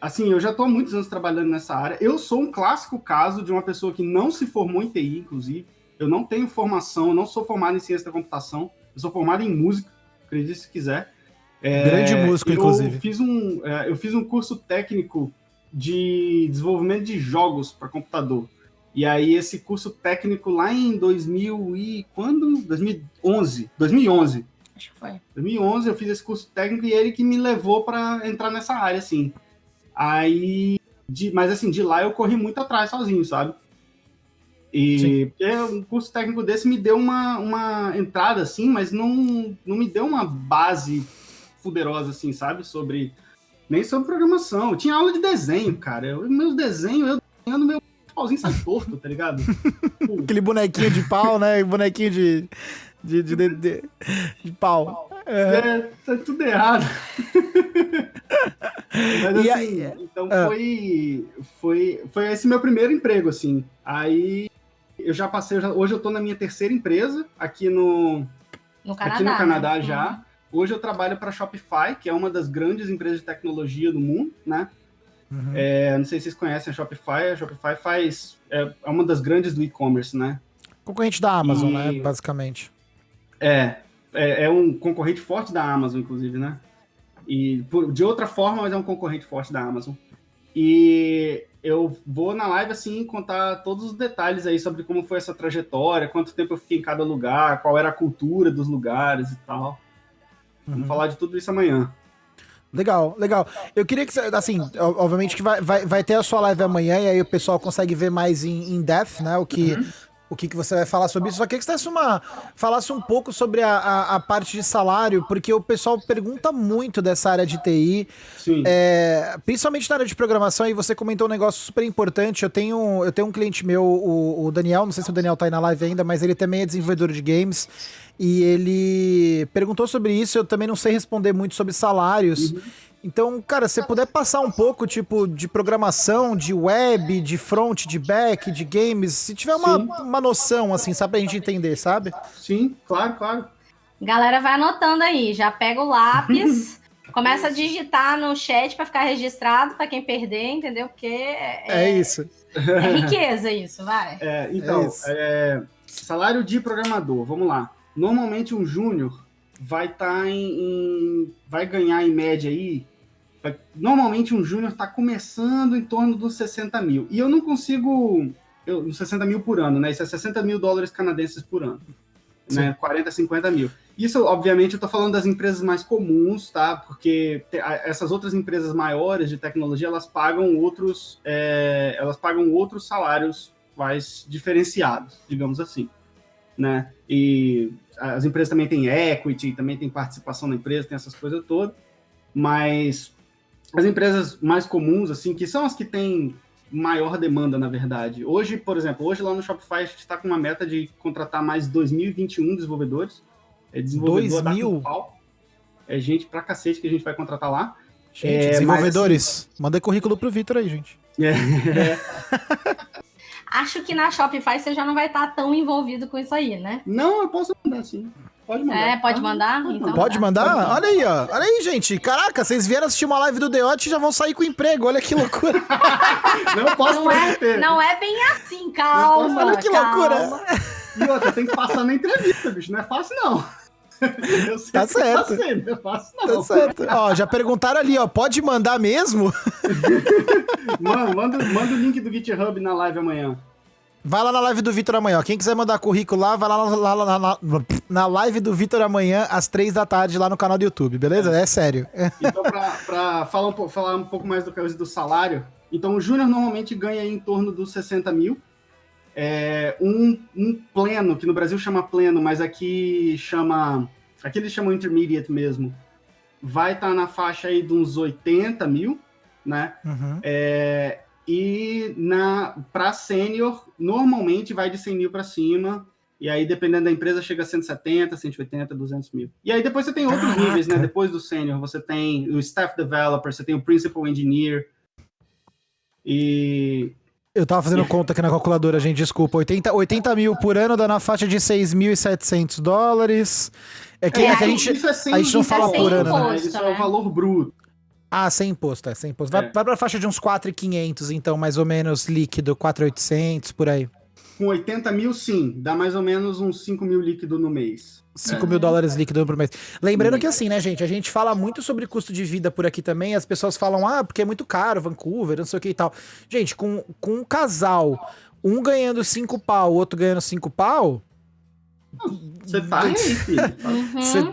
assim, eu já estou há muitos anos trabalhando nessa área. Eu sou um clássico caso de uma pessoa que não se formou em TI, inclusive. Eu não tenho formação, não sou formado em ciência da computação. Eu sou formado em música, acredite se quiser. É, Grande músico, eu inclusive. Fiz um, é, eu fiz um curso técnico de desenvolvimento de jogos para computador. E aí esse curso técnico lá em 2000 e quando? 2011, 2011. Acho que foi. 2011 eu fiz esse curso técnico e ele que me levou para entrar nessa área assim. Aí de, mas assim, de lá eu corri muito atrás sozinho, sabe? E um curso técnico desse me deu uma, uma entrada assim, mas não, não me deu uma base poderosa assim, sabe? Sobre nem sobre programação. Eu tinha aula de desenho, cara. Eu, meus desenhos, eu desenhando meu pauzinho sai torto, tá ligado? *laughs* Aquele bonequinho de pau, né? *laughs* Bonequinho de. De, de, de, de, de pau. É, é, tá tudo errado. *laughs* Mas assim, aí, então é. foi, foi, foi esse meu primeiro emprego, assim. Aí eu já passei, eu já, hoje eu tô na minha terceira empresa, aqui no, no Canadá, aqui no Canadá né? já. Uhum. Hoje eu trabalho para Shopify, que é uma das grandes empresas de tecnologia do mundo, né? Uhum. É, não sei se vocês conhecem a Shopify. A Shopify faz. É, é uma das grandes do e-commerce, né? Concorrente da Amazon, e... né? Basicamente. É, é, é, um concorrente forte da Amazon, inclusive, né? E por, de outra forma, mas é um concorrente forte da Amazon. E eu vou na live assim contar todos os detalhes aí sobre como foi essa trajetória, quanto tempo eu fiquei em cada lugar, qual era a cultura dos lugares e tal. Uhum. Vamos falar de tudo isso amanhã. Legal, legal. Eu queria que, assim, obviamente que vai, vai, vai ter a sua live amanhã e aí o pessoal consegue ver mais em, em depth, né? O que, uhum. o que, que você vai falar sobre isso. Só queria que você uma, falasse um pouco sobre a, a, a, parte de salário, porque o pessoal pergunta muito dessa área de TI, Sim. É, principalmente na área de programação, e você comentou um negócio super importante. Eu tenho, eu tenho um cliente meu, o, o Daniel, não sei se o Daniel tá aí na live ainda, mas ele também é desenvolvedor de games. E ele perguntou sobre isso, eu também não sei responder muito sobre salários. Uhum. Então, cara, se você puder passar um pouco, tipo, de programação, de web, de front, de back, de games, se tiver uma, uma noção, assim, sabe, pra gente entender, sabe? Sim, claro, claro. Galera, vai anotando aí, já pega o lápis, *laughs* começa a digitar no chat para ficar registrado para quem perder, entendeu? Porque é, é isso. É riqueza isso, vai. É, então, é é, salário de programador, vamos lá. Normalmente um júnior vai estar tá em, em, vai ganhar em média aí. Vai, normalmente um júnior está começando em torno dos 60 mil. E eu não consigo. Eu, 60 mil por ano, né? Isso é 60 mil dólares canadenses por ano. Né? 40, 50 mil. Isso, obviamente, eu estou falando das empresas mais comuns, tá? Porque essas outras empresas maiores de tecnologia, elas pagam outros, é, elas pagam outros salários mais diferenciados, digamos assim né? E as empresas também têm equity, também tem participação na empresa, tem essas coisas todas. Mas as empresas mais comuns, assim, que são as que têm maior demanda, na verdade. Hoje, por exemplo, hoje lá no Shopify a gente está com uma meta de contratar mais 2021 desenvolvedores. É desenvolvedor 2000? É gente pra cacete que a gente vai contratar lá. Gente, é, desenvolvedores, mas... manda currículo pro Vitor aí, gente. É. *laughs* *laughs* Acho que na Shopify você já não vai estar tão envolvido com isso aí, né? Não, eu posso mandar sim. Pode mandar. É, pode mandar? Pode, então, pode tá. mandar? Pode mandar? Olha aí, ó. Olha aí, gente. Caraca, vocês vieram assistir uma live do Deote e já vão sair com emprego. Olha que loucura. *laughs* não posso não é, não é bem assim, calma. Olha que calma. loucura. E outra, tem que passar na entrevista, bicho. Não é fácil, não. *laughs* tá certo. Passei, não é fácil, não. Tá certo. Ó, já perguntaram ali, ó. Pode mandar mesmo? *laughs* Mano, manda, manda o link do GitHub na live amanhã. Vai lá na live do Vitor amanhã. Quem quiser mandar currículo lá, vai lá, lá, lá, lá na live do Vitor amanhã, às três da tarde, lá no canal do YouTube, beleza? É, é sério. *laughs* Então, pra, pra falar, um, falar um pouco mais do que do salário, então o Júnior normalmente ganha em torno dos 60 mil. É, um, um pleno, que no Brasil chama pleno, mas aqui chama. Aqui eles chamam intermediate mesmo. Vai estar tá na faixa aí de uns 80 mil, né? Uhum. É, e na para sênior, normalmente vai de 100 mil para cima. E aí, dependendo da empresa, chega a 170, 180, 200 mil. E aí, depois você tem outros Caraca. níveis, né? Depois do sênior, você tem o staff developer, você tem o principal engineer. E. Eu tava fazendo conta aqui na calculadora, gente, desculpa. 80, 80 mil por ano dá na faixa de 6.700 dólares. É que, é, é que a, gente, é a gente não fala por ano, né? Isso é o valor bruto. Ah, sem imposto, é, sem imposto. Vai, é. vai pra faixa de uns 4,500, então, mais ou menos líquido, 4,800, por aí. Com 80 mil, sim. Dá mais ou menos uns 5 mil líquido no mês. 5 é. mil dólares líquido por mês. Lembrando que assim, né, gente, a gente fala muito sobre custo de vida por aqui também, as pessoas falam, ah, porque é muito caro, Vancouver, não sei o que e tal. Gente, com, com um casal, um ganhando 5 pau, o outro ganhando 5 pau... Você tá aí, filho. *laughs* Você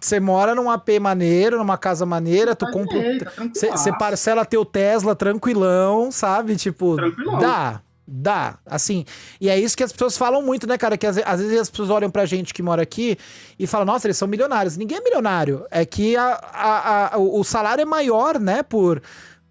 você mora num AP maneiro, numa casa maneira, tu compra. Você parcela teu Tesla tranquilão, sabe? Tipo, tranquilão. dá. Dá, assim. E é isso que as pessoas falam muito, né, cara? Que às, às, vezes as pessoas olham pra gente que mora aqui e falam, nossa, eles são milionários. Ninguém é milionário. É que a, a, a o salário é maior, né, por,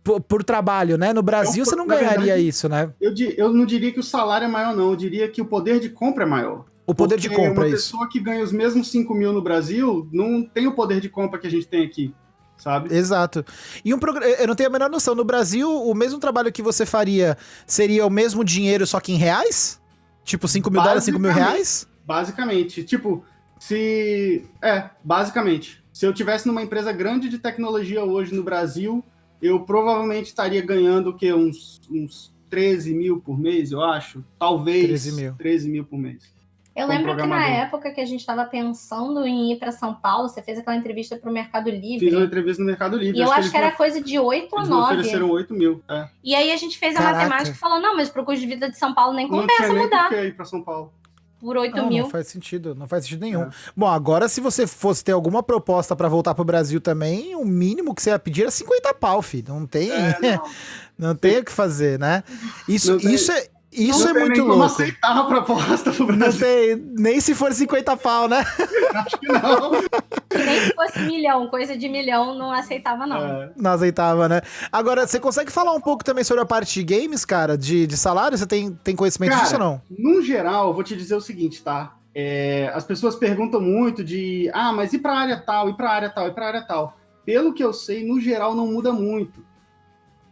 por, por trabalho, né? No Brasil eu, você não ganharia verdade, isso, né? Eu, eu não diria que o salário é maior, não. Eu diria que o poder de compra é maior. O poder Porque de compra, uma é isso. pessoa que ganha os mesmos 5 mil no Brasil não tem o poder de compra que a gente tem aqui, sabe? Exato. E um programa, eu não tenho a menor noção, no Brasil, o mesmo trabalho que você faria seria o mesmo dinheiro, só que em reais? Tipo, 5 mil dólares, 5 mil reais? Basicamente. Tipo, se. É, basicamente. Se eu tivesse numa empresa grande de tecnologia hoje no Brasil, eu provavelmente estaria ganhando o quê? Uns, uns 13 mil por mês, eu acho. Talvez 13 mil, 13 mil por mês. Eu lembro que na época que a gente estava pensando em ir para São Paulo, você fez aquela entrevista para o Mercado Livre. Fiz uma entrevista no Mercado Livre. E eu acho que, que era coisa de 8 ou 9. ofereceram 8 mil. É. E aí a gente fez Caraca. a matemática e falou: não, mas para o custo de vida de São Paulo nem compensa não tinha mudar. Nem ir para São Paulo. Por 8 não, mil. Não faz sentido, não faz sentido nenhum. É. Bom, agora se você fosse ter alguma proposta para voltar para o Brasil também, o mínimo que você ia pedir era 50 pau, filho. Não tem. É, não. *laughs* não tem o que fazer, né? Isso, isso, é, isso não é muito louco. Não aceitar a proposta pro Brasil. Não tem, nem se for 50 pau, né? *laughs* Acho que não. Nem se fosse milhão, coisa de milhão, não aceitava, não. É. Não aceitava, né? Agora, você consegue falar um pouco também sobre a parte de games, cara? De, de salário? Você tem, tem conhecimento cara, disso ou não? No geral, eu vou te dizer o seguinte, tá? É, as pessoas perguntam muito de, ah, mas e pra área tal, e pra área tal, e pra área tal? Pelo que eu sei, no geral, não muda muito.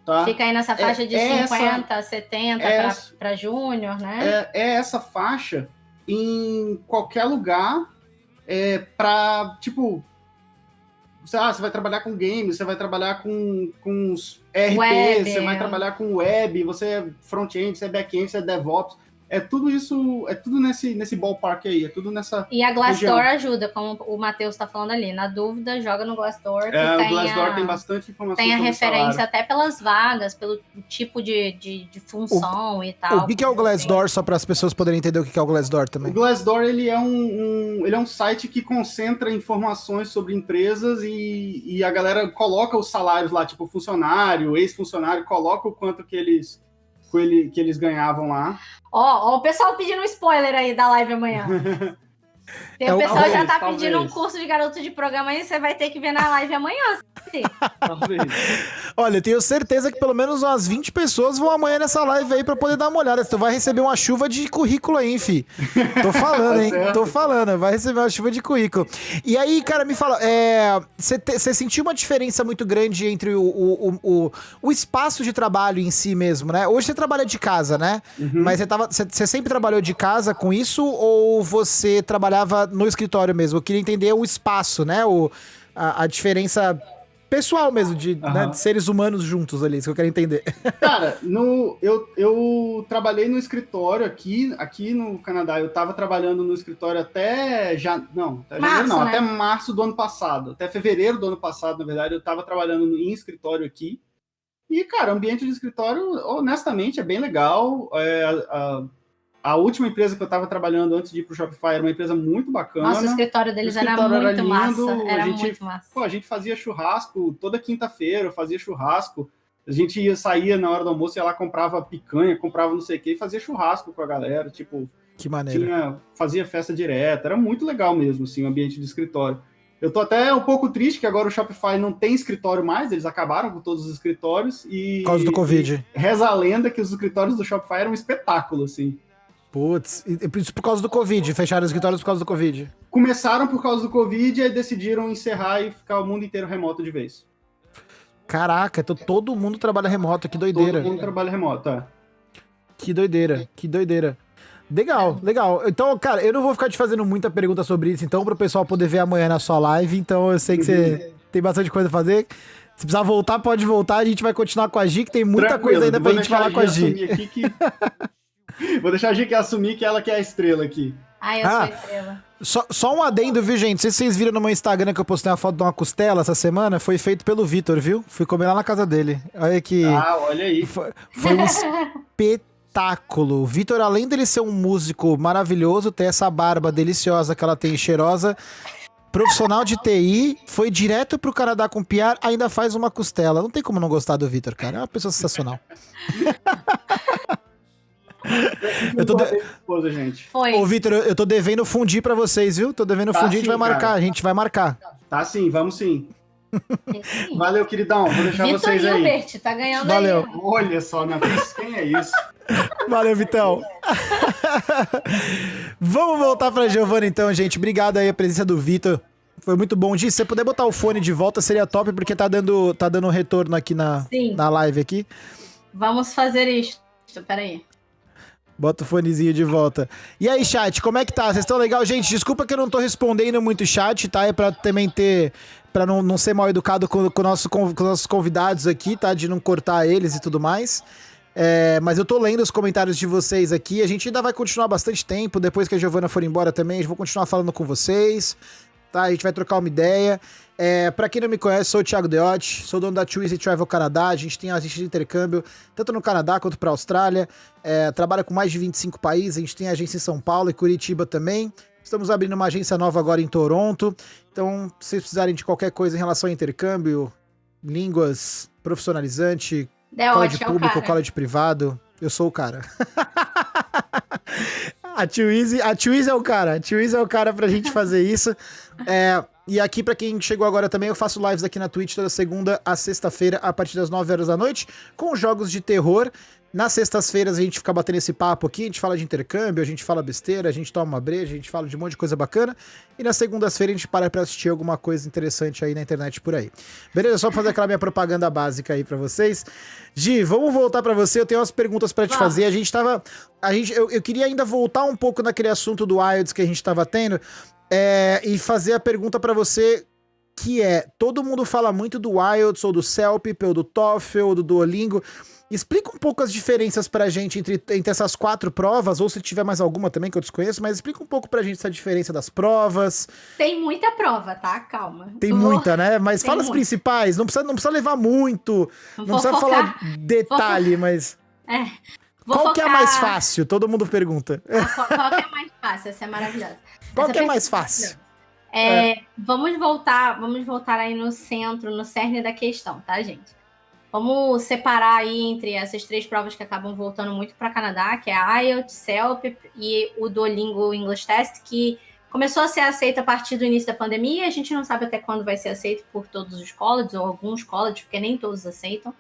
Tá? Fica aí nessa faixa é, de é 50, essa, 70 é para júnior, né? É, é, essa faixa em qualquer lugar é, para, tipo, você, ah, você vai trabalhar com games, você vai trabalhar com, com RP, web, você vai trabalhar com web, você é front-end, você é back-end, você é DevOps é tudo isso, é tudo nesse, nesse ballpark aí, é tudo nessa. E a Glassdoor ajuda, como o Matheus está falando ali. Na dúvida, joga no Glassdoor. Que é, tem o Glassdoor a, tem bastante informação. Tem a referência até pelas vagas, pelo tipo de, de, de função o, e tal. O que, é o Glassdoor, só para as pessoas poderem entender o que é o Glassdoor também? O Glassdoor ele é um, um, ele é um site que concentra informações sobre empresas e, e a galera coloca os salários lá, tipo funcionário, ex-funcionário, coloca o quanto que eles que eles ganhavam lá. Ó, ó, o pessoal pedindo spoiler aí da live amanhã. *laughs* Tem, é, o pessoal talvez, já tá talvez. pedindo um curso de garoto de programa aí, você vai ter que ver na live amanhã. Talvez. Olha, eu tenho certeza que pelo menos umas 20 pessoas vão amanhã nessa live aí pra poder dar uma olhada. Tu vai receber uma chuva de currículo aí, fi. Tô falando, hein? Tá Tô falando, vai receber uma chuva de currículo. E aí, cara, me fala, você é, sentiu uma diferença muito grande entre o, o, o, o, espaço de trabalho em si mesmo, né? Hoje você trabalha de casa, né? Uhum. Mas você sempre trabalhou de casa com isso ou você trabalhava no escritório mesmo? Eu queria entender o espaço, né? O, a, a diferença pessoal mesmo, de, uhum. né, de, seres humanos juntos ali, isso que eu quero entender. *laughs* Cara, no, eu, eu trabalhei no escritório aqui, aqui no Canadá, eu tava trabalhando no escritório até já, não, até, março, não, né? até março do ano passado, até fevereiro do ano passado, na verdade, eu tava trabalhando em escritório aqui, e, cara, o ambiente de escritório, honestamente, é bem legal, é, a, a última empresa que eu estava trabalhando antes de ir para o Shopify era uma empresa muito bacana. Nossa, o escritório deles o escritório era muito era massa. Era a gente, muito massa. Pô, a gente fazia churrasco toda quinta-feira, fazia churrasco. A gente ia, saía na hora do almoço, ia lá, comprava picanha, comprava não sei o que, e fazia churrasco com a galera. Tipo, que maneira. Tinha, fazia festa direta. Era muito legal mesmo, assim, o ambiente de escritório. Eu tô até um pouco triste que agora o Shopify não tem escritório mais, eles acabaram com todos os escritórios e. Por causa do Covid. Reza a lenda que os escritórios do Shopify eram um espetáculo, assim. Putz, isso por causa do Covid, fecharam os escritórios por causa do Covid. Começaram por causa do Covid e decidiram encerrar e ficar o mundo inteiro remoto de vez. Caraca, então todo mundo trabalha remoto, que doideira. Todo mundo trabalha remoto, é. Que doideira, que doideira. Legal, legal. Então, cara, eu não vou ficar te fazendo muita pergunta sobre isso, então, pro pessoal poder ver amanhã na sua live. Então, eu sei que você tem bastante coisa a fazer. Se precisar voltar, pode voltar. A gente vai continuar com a Gi, que tem muita Tranquilo, coisa ainda pra gente falar com a Gi. Aqui que... *laughs* *laughs* Vou deixar a Gica assumir que ela que é a estrela aqui. Ah, eu ah, sou a estrela. Só, só um adendo, viu, gente? Não sei se vocês viram no meu Instagram que eu postei uma foto de uma costela essa semana. Foi feito pelo Vitor, viu? Fui comer lá na casa dele. Olha que. Ah, olha aí. Foi, foi um espetáculo. O Vitor, além dele ser um músico maravilhoso, ter essa barba deliciosa que ela tem, cheirosa, profissional de TI, foi direto pro Canadá com piar, ainda faz uma costela. Não tem como não gostar do Vitor, cara. É uma pessoa sensacional. *laughs* eu tô de... esposa, gente. Foi. Ô, Vitor, eu tô devendo fundir pra vocês, viu? Tô devendo tá fundir, sim, a gente vai marcar, cara. a gente vai marcar. Tá sim, vamos sim. Valeu, queridão. Vou deixar Vitor vocês aí. Hilbert, tá ganhando Valeu. Aí. Olha só, né? Quem é isso? *laughs* Valeu, Vitão. Vamos voltar pra Giovana então, gente. Obrigado aí a presença do Vitor. Foi muito bom. Gi, se você puder botar o fone de volta, seria top, porque tá dando, tá dando um retorno aqui na, na live aqui. Vamos fazer isso. Peraí. Bota o fonezinho de volta. E aí, chat, como é que tá? Vocês estão legal? Gente, desculpa que eu não tô respondendo muito chat, tá? É pra também ter. Pra não, não ser mal educado com, com, nosso, com, com nossos convidados aqui, tá? De não cortar eles e tudo mais. É, mas eu tô lendo os comentários de vocês aqui. A gente ainda vai continuar bastante tempo. Depois que a Giovana for embora também, eu vou continuar falando com vocês. Tá? A gente vai trocar uma ideia. É, para quem não me conhece, sou o Thiago Deotti, sou dono da Twizy Travel Canadá. A gente tem agência de intercâmbio tanto no Canadá quanto para a Austrália. É, trabalha com mais de 25 países. A gente tem agência em São Paulo e Curitiba também. Estamos abrindo uma agência nova agora em Toronto. Então, se vocês precisarem de qualquer coisa em relação a intercâmbio, línguas, profissionalizante, Deotti, college é público, é college privado, eu sou o cara. *laughs* a Twizy, a Twizy é o cara. A Twizy é o cara pra gente fazer isso. É, e aqui, para quem chegou agora também, eu faço lives aqui na Twitch toda segunda a sexta-feira, a partir das 9 horas da noite, com jogos de terror. Nas sextas-feiras a gente fica batendo esse papo aqui, a gente fala de intercâmbio, a gente fala besteira, a gente toma uma breja, a gente fala de um monte de coisa bacana. E nas segundas-feiras a gente para pra assistir alguma coisa interessante aí na internet por aí. Beleza? Só pra fazer aquela minha propaganda básica aí para vocês. Gi, vamos voltar para você. Eu tenho umas perguntas para te fazer. A gente tava. A gente, eu, eu queria ainda voltar um pouco naquele assunto do Wilds que a gente tava tendo, é, e fazer a pergunta para você que é, todo mundo fala muito do IELTS, ou do CELP, ou do TOEFL, ou do Duolingo. Explica um pouco as diferenças pra gente entre, entre essas quatro provas, ou se tiver mais alguma também que eu desconheço, mas explica um pouco pra gente essa diferença das provas. Tem muita prova, tá? Calma. Tem muita, né? Mas Tem fala as principais, não precisa, não precisa levar muito, não Vou precisa focar. falar detalhe, mas... É. Vou qual focar... que é a mais fácil? Todo mundo pergunta. Qual, qual que é a mais fácil? Essa é maravilhosa. Qual que é mais fácil? É, é. Vamos voltar, vamos voltar aí no centro, no cerne da questão, tá, gente? Vamos separar aí entre essas três provas que acabam voltando muito para Canadá, que é a IELTS, CELP e o Duolingo English Test, que começou a ser aceito a partir do início da pandemia. A gente não sabe até quando vai ser aceito por todos os colleges ou alguns colleges, porque nem todos aceitam.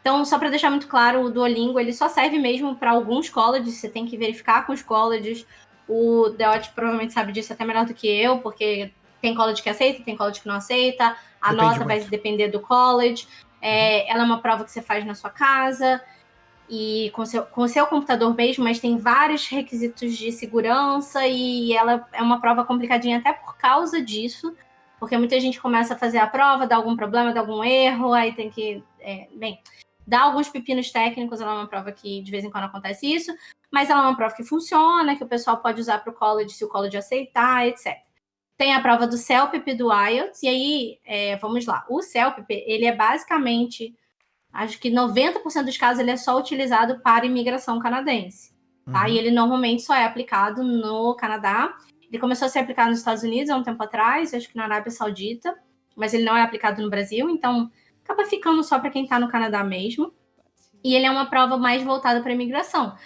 Então, só para deixar muito claro, o Duolingo ele só serve mesmo para alguns colleges. Você tem que verificar com os colleges. O Deot provavelmente sabe disso até melhor do que eu, porque tem college que aceita, tem college que não aceita. A Depende nota muito. vai depender do college. É, ela é uma prova que você faz na sua casa e com, seu, com o seu computador mesmo, mas tem vários requisitos de segurança e ela é uma prova complicadinha até por causa disso, porque muita gente começa a fazer a prova, dá algum problema, dá algum erro, aí tem que. É, bem, dá alguns pepinos técnicos, ela é uma prova que de vez em quando acontece isso, mas ela é uma prova que funciona, que o pessoal pode usar para o college se o college aceitar, etc. Tem a prova do CELPIP do IELTS, e aí, é, vamos lá. O CELPIP, ele é basicamente, acho que 90% dos casos, ele é só utilizado para imigração canadense, tá? Uhum. E ele normalmente só é aplicado no Canadá. Ele começou a ser aplicado nos Estados Unidos há um tempo atrás, acho que na Arábia Saudita, mas ele não é aplicado no Brasil, então acaba ficando só para quem está no Canadá mesmo. E ele é uma prova mais voltada para imigração.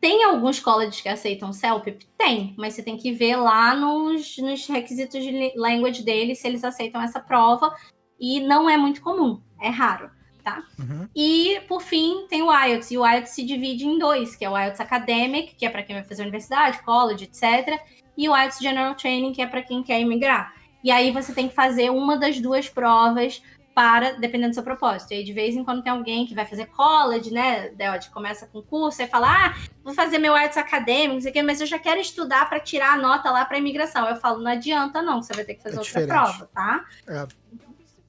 Tem alguns colleges que aceitam CELPIP? Tem, mas você tem que ver lá nos, nos requisitos de language deles se eles aceitam essa prova. E não é muito comum, é raro, tá? Uhum. E, por fim, tem o IELTS. E o IELTS se divide em dois, que é o IELTS Academic, que é para quem vai fazer universidade, college, etc. E o IELTS General Training, que é para quem quer imigrar. E aí você tem que fazer uma das duas provas para, dependendo do seu propósito. E aí, de vez em quando tem alguém que vai fazer college, né? Deod, começa com curso e fala: Ah, vou fazer meu artes acadêmico, não sei o quê, mas eu já quero estudar para tirar a nota lá para imigração. Eu falo: Não adianta, não, você vai ter que fazer é outra diferente. prova, tá? É.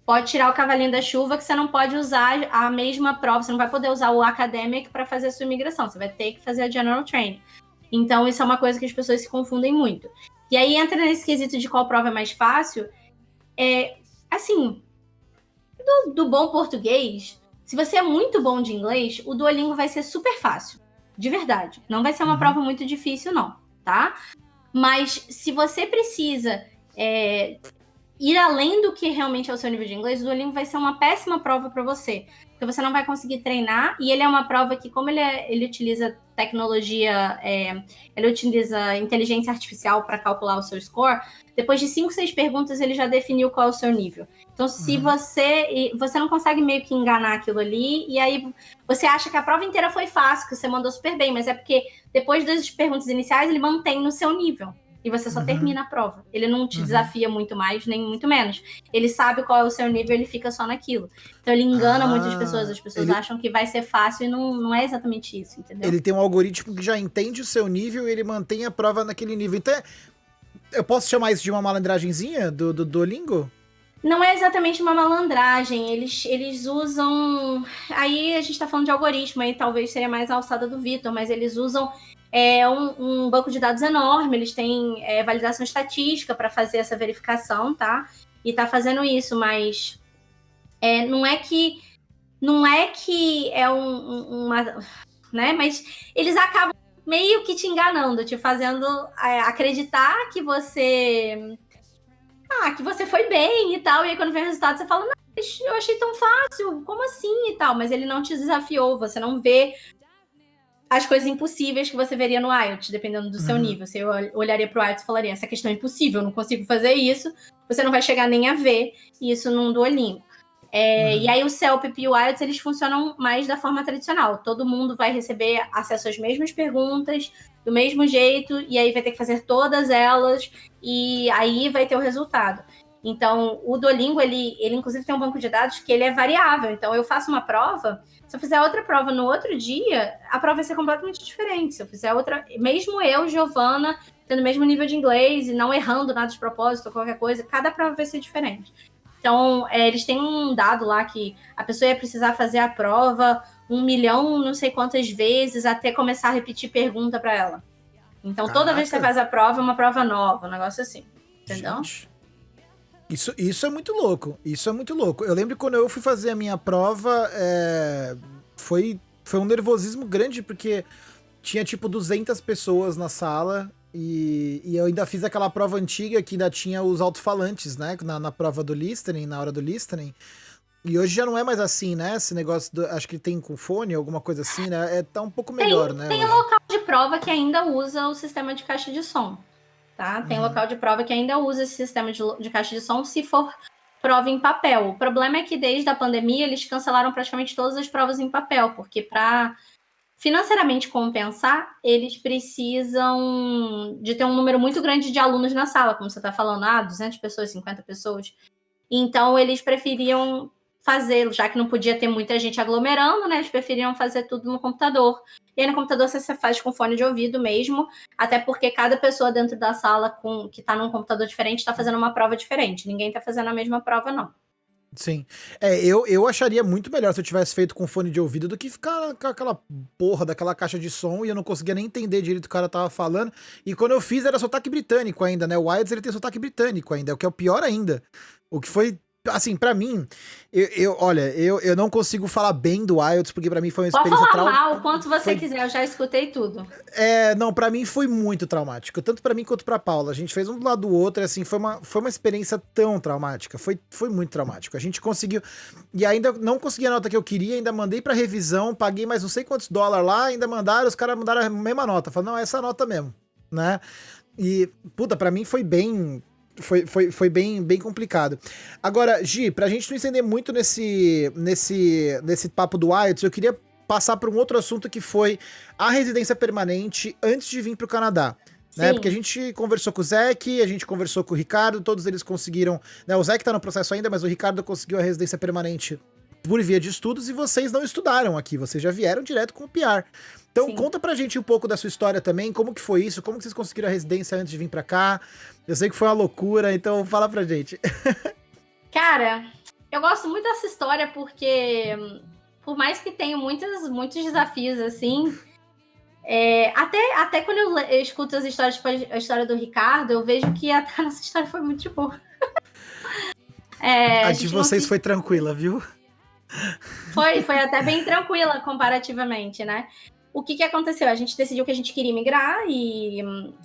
Pode tirar o cavalinho da chuva, que você não pode usar a mesma prova, você não vai poder usar o academic para fazer a sua imigração, você vai ter que fazer a general training. Então, isso é uma coisa que as pessoas se confundem muito. E aí entra nesse quesito de qual prova é mais fácil. É, assim, do, do bom português, se você é muito bom de inglês, o Duolingo vai ser super fácil. De verdade. Não vai ser uma uhum. prova muito difícil, não, tá? Mas se você precisa é, ir além do que realmente é o seu nível de inglês, o Duolingo vai ser uma péssima prova para você porque você não vai conseguir treinar. E ele é uma prova que, como ele, é, ele utiliza tecnologia, é, ele utiliza inteligência artificial para calcular o seu score, depois de cinco, seis perguntas ele já definiu qual é o seu nível. Então, se uhum. você você não consegue meio que enganar aquilo ali, e aí você acha que a prova inteira foi fácil, que você mandou super bem, mas é porque depois das perguntas iniciais ele mantém no seu nível e você só uhum. termina a prova. Ele não te uhum. desafia muito mais, nem muito menos. Ele sabe qual é o seu nível, ele fica só naquilo. Então ele engana ah, muitas pessoas. As pessoas ele... acham que vai ser fácil e não, não é exatamente isso, entendeu? Ele tem um algoritmo que já entende o seu nível e ele mantém a prova naquele nível. Então, é... eu posso chamar isso de uma malandragenzinha do, do Duolingo? Não é exatamente uma malandragem, eles, eles usam. Aí a gente tá falando de algoritmo, aí talvez seria mais a alçada do Vitor, mas eles usam é um, um, banco de dados enorme, eles têm é, validação estatística para fazer essa verificação, tá? E tá fazendo isso, mas é, não é que não é que é um, uma, né? Mas eles acabam meio que te enganando, te fazendo é, acreditar que você ah, que você foi bem e tal, e aí quando vem o resultado você fala, não, eu achei tão fácil, como assim e tal, mas ele não te desafiou, você não vê as coisas impossíveis que você veria no IELTS, dependendo do seu uhum. nível. Você olharia para o IELTS e falaria: essa questão é impossível, eu não consigo fazer isso. Você não vai chegar nem a ver isso num Duolingo. É, uhum. E aí o CELPIP e o IELTS, eles funcionam mais da forma tradicional. Todo mundo vai receber acesso às mesmas perguntas, do mesmo jeito, e aí vai ter que fazer todas elas, e aí vai ter o resultado. Então, o Duolingo, ele, ele inclusive tem um banco de dados que ele é variável. Então, eu faço uma prova se eu fizer outra prova no outro dia, a prova vai ser completamente diferente. Se eu fizer outra, mesmo eu, Giovana, tendo o mesmo nível de inglês e não errando nada de propósito ou qualquer coisa, cada prova vai ser diferente. Então, é, eles têm um dado lá que a pessoa ia precisar fazer a prova um milhão, não sei quantas vezes, até começar a repetir pergunta para ela. Então, Caraca. toda vez que você faz a prova, é uma prova nova, um negócio assim. Entendeu? Gente. Isso, isso é muito louco. Isso é muito louco. Eu lembro quando eu fui fazer a minha prova, é, foi, foi um nervosismo grande, porque tinha tipo 200 pessoas na sala e, e eu ainda fiz aquela prova antiga que ainda tinha os alto-falantes, né? Na, na prova do listening, na hora do listening. E hoje já não é mais assim, né? Esse negócio, do, acho que tem com fone, alguma coisa assim, né? É, tá um pouco melhor, tem, né? Tem local de prova que ainda usa o sistema de caixa de som, tá? Tem uhum. local de prova que ainda usa esse sistema de, de caixa de som se for prova em papel. O problema é que desde a pandemia eles cancelaram praticamente todas as provas em papel, porque para financeiramente compensar, eles precisam de ter um número muito grande de alunos na sala, como você está falando, ah, 200 pessoas, 50 pessoas. Então, eles preferiam fazer, já que não podia ter muita gente aglomerando, né? Eles preferiam fazer tudo no computador. E aí no computador você faz com fone de ouvido mesmo, até porque cada pessoa dentro da sala com que está num computador diferente está fazendo uma prova diferente. Ninguém está fazendo a mesma prova, não. Sim. É, eu, eu acharia muito melhor se eu tivesse feito com fone de ouvido do que ficar com aquela porra daquela caixa de som e eu não conseguia nem entender direito o que o cara tava falando. E quando eu fiz era sotaque britânico ainda, né? O Wilds ele tem sotaque britânico ainda, o que é o pior ainda. O que foi assim, para mim, eu, eu, olha, eu, eu não consigo falar bem do IELTS, porque para mim foi uma experiência Pode falar mal, o quanto você foi... quiser, eu já escutei tudo. É, não, para mim foi muito traumático, tanto para mim quanto para Paula. A gente fez um do lado do outro, assim, foi uma, foi uma experiência tão traumática, foi, foi muito traumático. A gente conseguiu, e ainda não consegui a nota que eu queria, ainda mandei para revisão, paguei mais não sei quantos dólares lá, ainda mandaram, os caras mandaram a mesma nota. Falaram, não, é essa nota mesmo, né? E, puta, para mim foi bem foi, foi, foi bem, bem complicado. Agora, Gi, pra gente não entender muito nesse, nesse, nesse papo do IELTS, eu queria passar para um outro assunto que foi a residência permanente antes de vir para o Canadá. Né? Porque a gente conversou com o Zeke, a gente conversou com o Ricardo, todos eles conseguiram. Né? O Zeke tá no processo ainda, mas o Ricardo conseguiu a residência permanente por via de estudos e vocês não estudaram aqui, vocês já vieram direto com o PR. Então Sim. conta pra gente um pouco da sua história também, como que foi isso, como que vocês conseguiram a residência antes de vir pra cá. Eu sei que foi uma loucura, então fala pra gente. *laughs* Cara, eu gosto muito dessa história porque, por mais que tenha muitos, muitos desafios assim, é, até, até quando eu, eu, escuto as histórias, tipo a história do Ricardo, eu vejo que a, *laughs* a nossa história foi muito boa. *laughs* É, a, a de vocês foi tranquila, viu? Foi, foi até bem tranquila comparativamente, né? o que, que aconteceu? A gente decidiu que a gente queria migrar e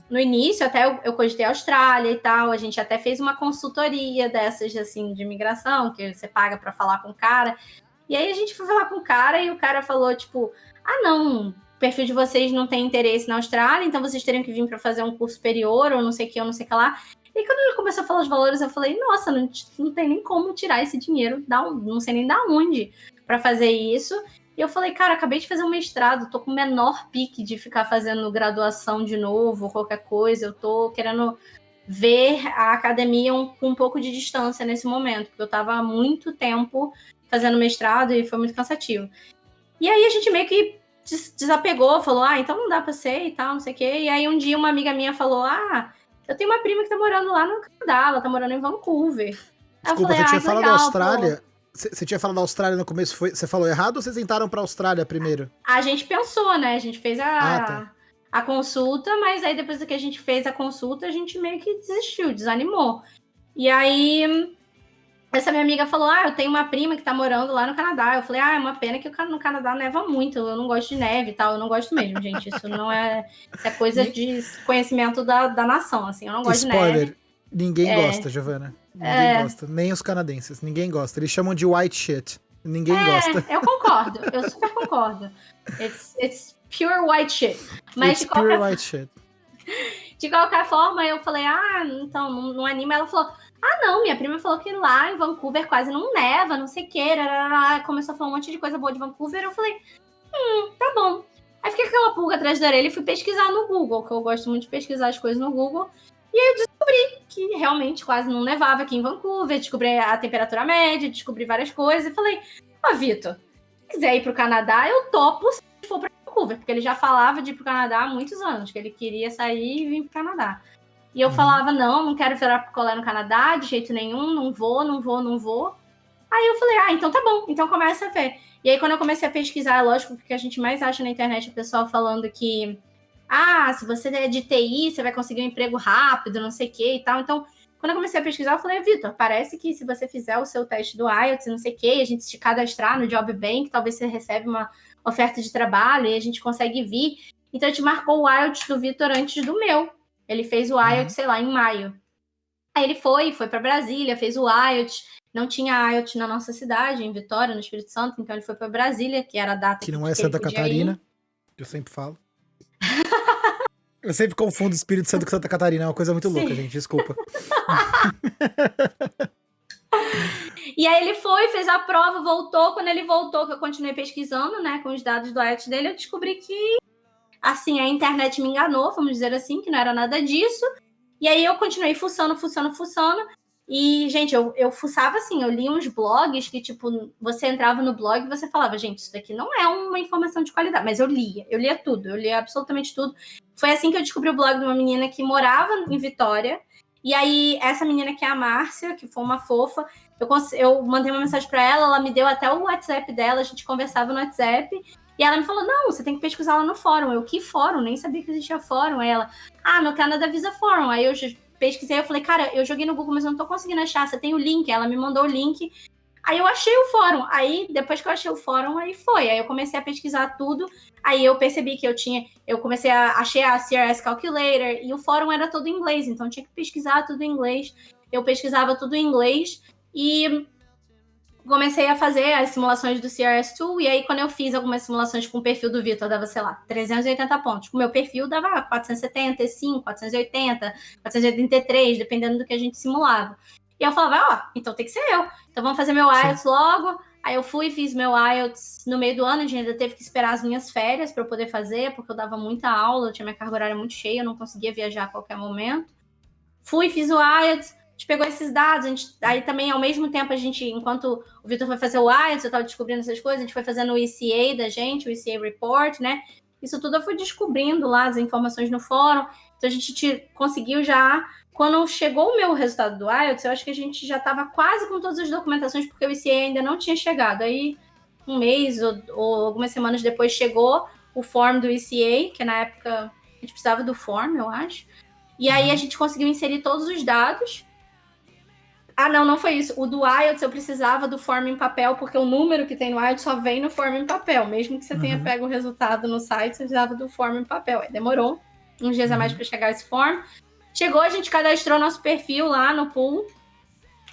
no início até eu, eu cogitei a Austrália e tal, a gente até fez uma consultoria dessas assim de imigração, que você paga para falar com o cara. E aí a gente foi falar com o cara e o cara falou tipo: "Ah, não, o perfil de vocês não tem interesse na Austrália, então vocês teriam que vir para fazer um curso superior ou não sei o que, ou não sei o que lá". E quando ele começou a falar os valores, eu falei: "Nossa, não, não tem nem como tirar esse dinheiro, não sei nem da onde para fazer isso". E eu falei, cara, acabei de fazer um mestrado, tô com o menor pique de ficar fazendo graduação de novo, qualquer coisa. Eu tô querendo ver a academia com um pouco de distância nesse momento, porque eu tava há muito tempo fazendo mestrado e foi muito cansativo. E aí a gente meio que desapegou, falou, ah, então não dá pra ser e tal, não sei o quê. E aí um dia uma amiga minha falou, ah, eu tenho uma prima que tá morando lá no Canadá, ela tá morando em Vancouver. Desculpa, falei, você tinha ah, falado legal, da Austrália, pô. Você tinha falado da Austrália no começo, foi, você falou errado ou vocês entraram pra Austrália primeiro? A gente pensou, né? A gente fez a, ah, tá. a consulta, mas aí depois que a gente fez a consulta, a gente meio que desistiu, desanimou. E aí, essa minha amiga falou: Ah, eu tenho uma prima que tá morando lá no Canadá. Eu falei: Ah, é uma pena que no Canadá neva muito. Eu não gosto de neve e tal. Eu não gosto mesmo, gente. Isso não é. Isso é coisa de conhecimento da, da nação, assim. Eu não gosto Spoiler. de neve. Ninguém é. gosta, Giovana. Ninguém é. gosta. Nem os canadenses. Ninguém gosta. Eles chamam de white shit. Ninguém é, gosta. Eu concordo. Eu super concordo. It's, it's pure white shit. Mas it's pure qualquer... white shit. *laughs* De qualquer forma, eu falei, ah, então, não, não anima. Ela falou, ah, não, minha prima falou que lá em Vancouver quase não neva, não sei o que. Começou a falar um monte de coisa boa de Vancouver. Eu falei, hum, tá bom. Aí fiquei com aquela pulga atrás da orelha e fui pesquisar no Google, que eu gosto muito de pesquisar as coisas no Google. E aí eu descobri que realmente quase não nevava aqui em Vancouver, descobri a temperatura média, descobri várias coisas e falei: Ó, oh, Vitor, se quiser ir pro Canadá, eu topo se for pra Vancouver, porque ele já falava de ir pro Canadá há muitos anos, que ele queria sair e vir pro Canadá. E eu uhum. falava: não, não quero virar pro colé no Canadá de jeito nenhum, não vou, não vou, não vou. Aí eu falei: ah, então tá bom, então começa a ver. E aí, quando eu comecei a pesquisar, lógico, porque a gente mais acha na internet o pessoal falando que ah, se você é de TI, você vai conseguir um emprego rápido, não sei o que e tal. Então, quando eu comecei a pesquisar, eu falei, Vitor, parece que se você fizer o seu teste do IELTS, não sei o que, a gente se cadastrar no Job Bank, talvez você recebe uma oferta de trabalho e a gente consegue vir. Então, a gente marcou o IELTS do Vitor antes do meu. Ele fez o IELTS, uhum. sei lá, em maio. Aí ele foi, foi para Brasília, fez o IELTS. não tinha IELTS na nossa cidade, em Vitória, no Espírito Santo, então ele foi para Brasília, que era a data que não é Santa Catarina, que eu sempre falo. *laughs* eu sempre confundo Espírito Santo com Santa Catarina, é uma coisa muito Sim. louca, gente, desculpa. *laughs* e aí ele foi, fez a prova, voltou. Quando ele voltou, que eu continuei pesquisando, né, com os dados do IELTS dele, eu descobri que, assim, a internet me enganou, vamos dizer assim, que não era nada disso. E aí eu continuei fuçando, fuçando, fuçando. E, gente, eu, eu fuçava assim, eu li uns blogs que, tipo, você entrava no blog e você falava, gente, isso daqui não é uma informação de qualidade. Mas eu lia, eu lia tudo, eu lia absolutamente tudo. Foi assim que eu descobri o blog de uma menina que morava em Vitória. E aí, essa menina que é a Márcia, que foi uma fofa, eu, eu mandei uma mensagem para ela, ela me deu até o WhatsApp dela, a gente conversava no WhatsApp. E ela me falou: não, você tem que pesquisar lá no fórum. Eu, que fórum? Nem sabia que existia fórum. Aí ela, ah, no Canadá Visa Fórum. Aí eu pesquisei, eu falei, cara, eu joguei no Google, mas eu não tô conseguindo achar. Você tem o link? Ela me mandou o link. Aí eu achei o fórum. Aí, depois que eu achei o fórum, aí foi. Aí eu comecei a pesquisar tudo. Aí eu percebi que eu tinha. Eu comecei a. Achei a CRS Calculator e o fórum era todo em inglês, então tinha que pesquisar tudo em inglês. Eu pesquisava tudo em inglês e comecei a fazer as simulações do CRS Tool, e aí quando eu fiz algumas simulações com o perfil do Vitor, dava, sei lá, 380 pontos. Com o meu perfil dava 475, 480, 483, dependendo do que a gente simulava. E eu falava, ó, oh, então tem que ser eu. Então vamos fazer meu IELTS logo. Aí eu fui, fiz meu IELTS no meio do ano, a gente ainda teve que esperar as minhas férias para eu poder fazer, porque eu dava muita aula, eu tinha minha carga horária muito cheia, eu não conseguia viajar a qualquer momento. Fui, fiz o IELTS, gente pegou esses dados, a gente, aí também, ao mesmo tempo, a gente, enquanto o Vitor foi fazer o IELTS, eu estava descobrindo essas coisas, a gente foi fazendo o ECA da gente, o ECA Report, né? Isso tudo eu fui descobrindo lá, as informações no fórum. Então, a gente te, conseguiu já... Quando chegou o meu resultado do IELTS, eu acho que a gente já estava quase com todas as documentações, porque o ECA ainda não tinha chegado. Aí, um mês ou, ou algumas semanas depois, chegou o form do ECA, que na época a gente precisava do form, eu acho. E aí a uhum. gente conseguiu inserir todos os dados ah, não, não foi isso. O do IELTS eu precisava do form em papel, porque o número que tem no IELTS só vem no form em papel. Mesmo que você uhum. tenha pego o resultado no site, você precisava do form em papel. Aí demorou uns dias a mais uhum. para chegar esse form. Chegou, a gente cadastrou nosso perfil lá no pool.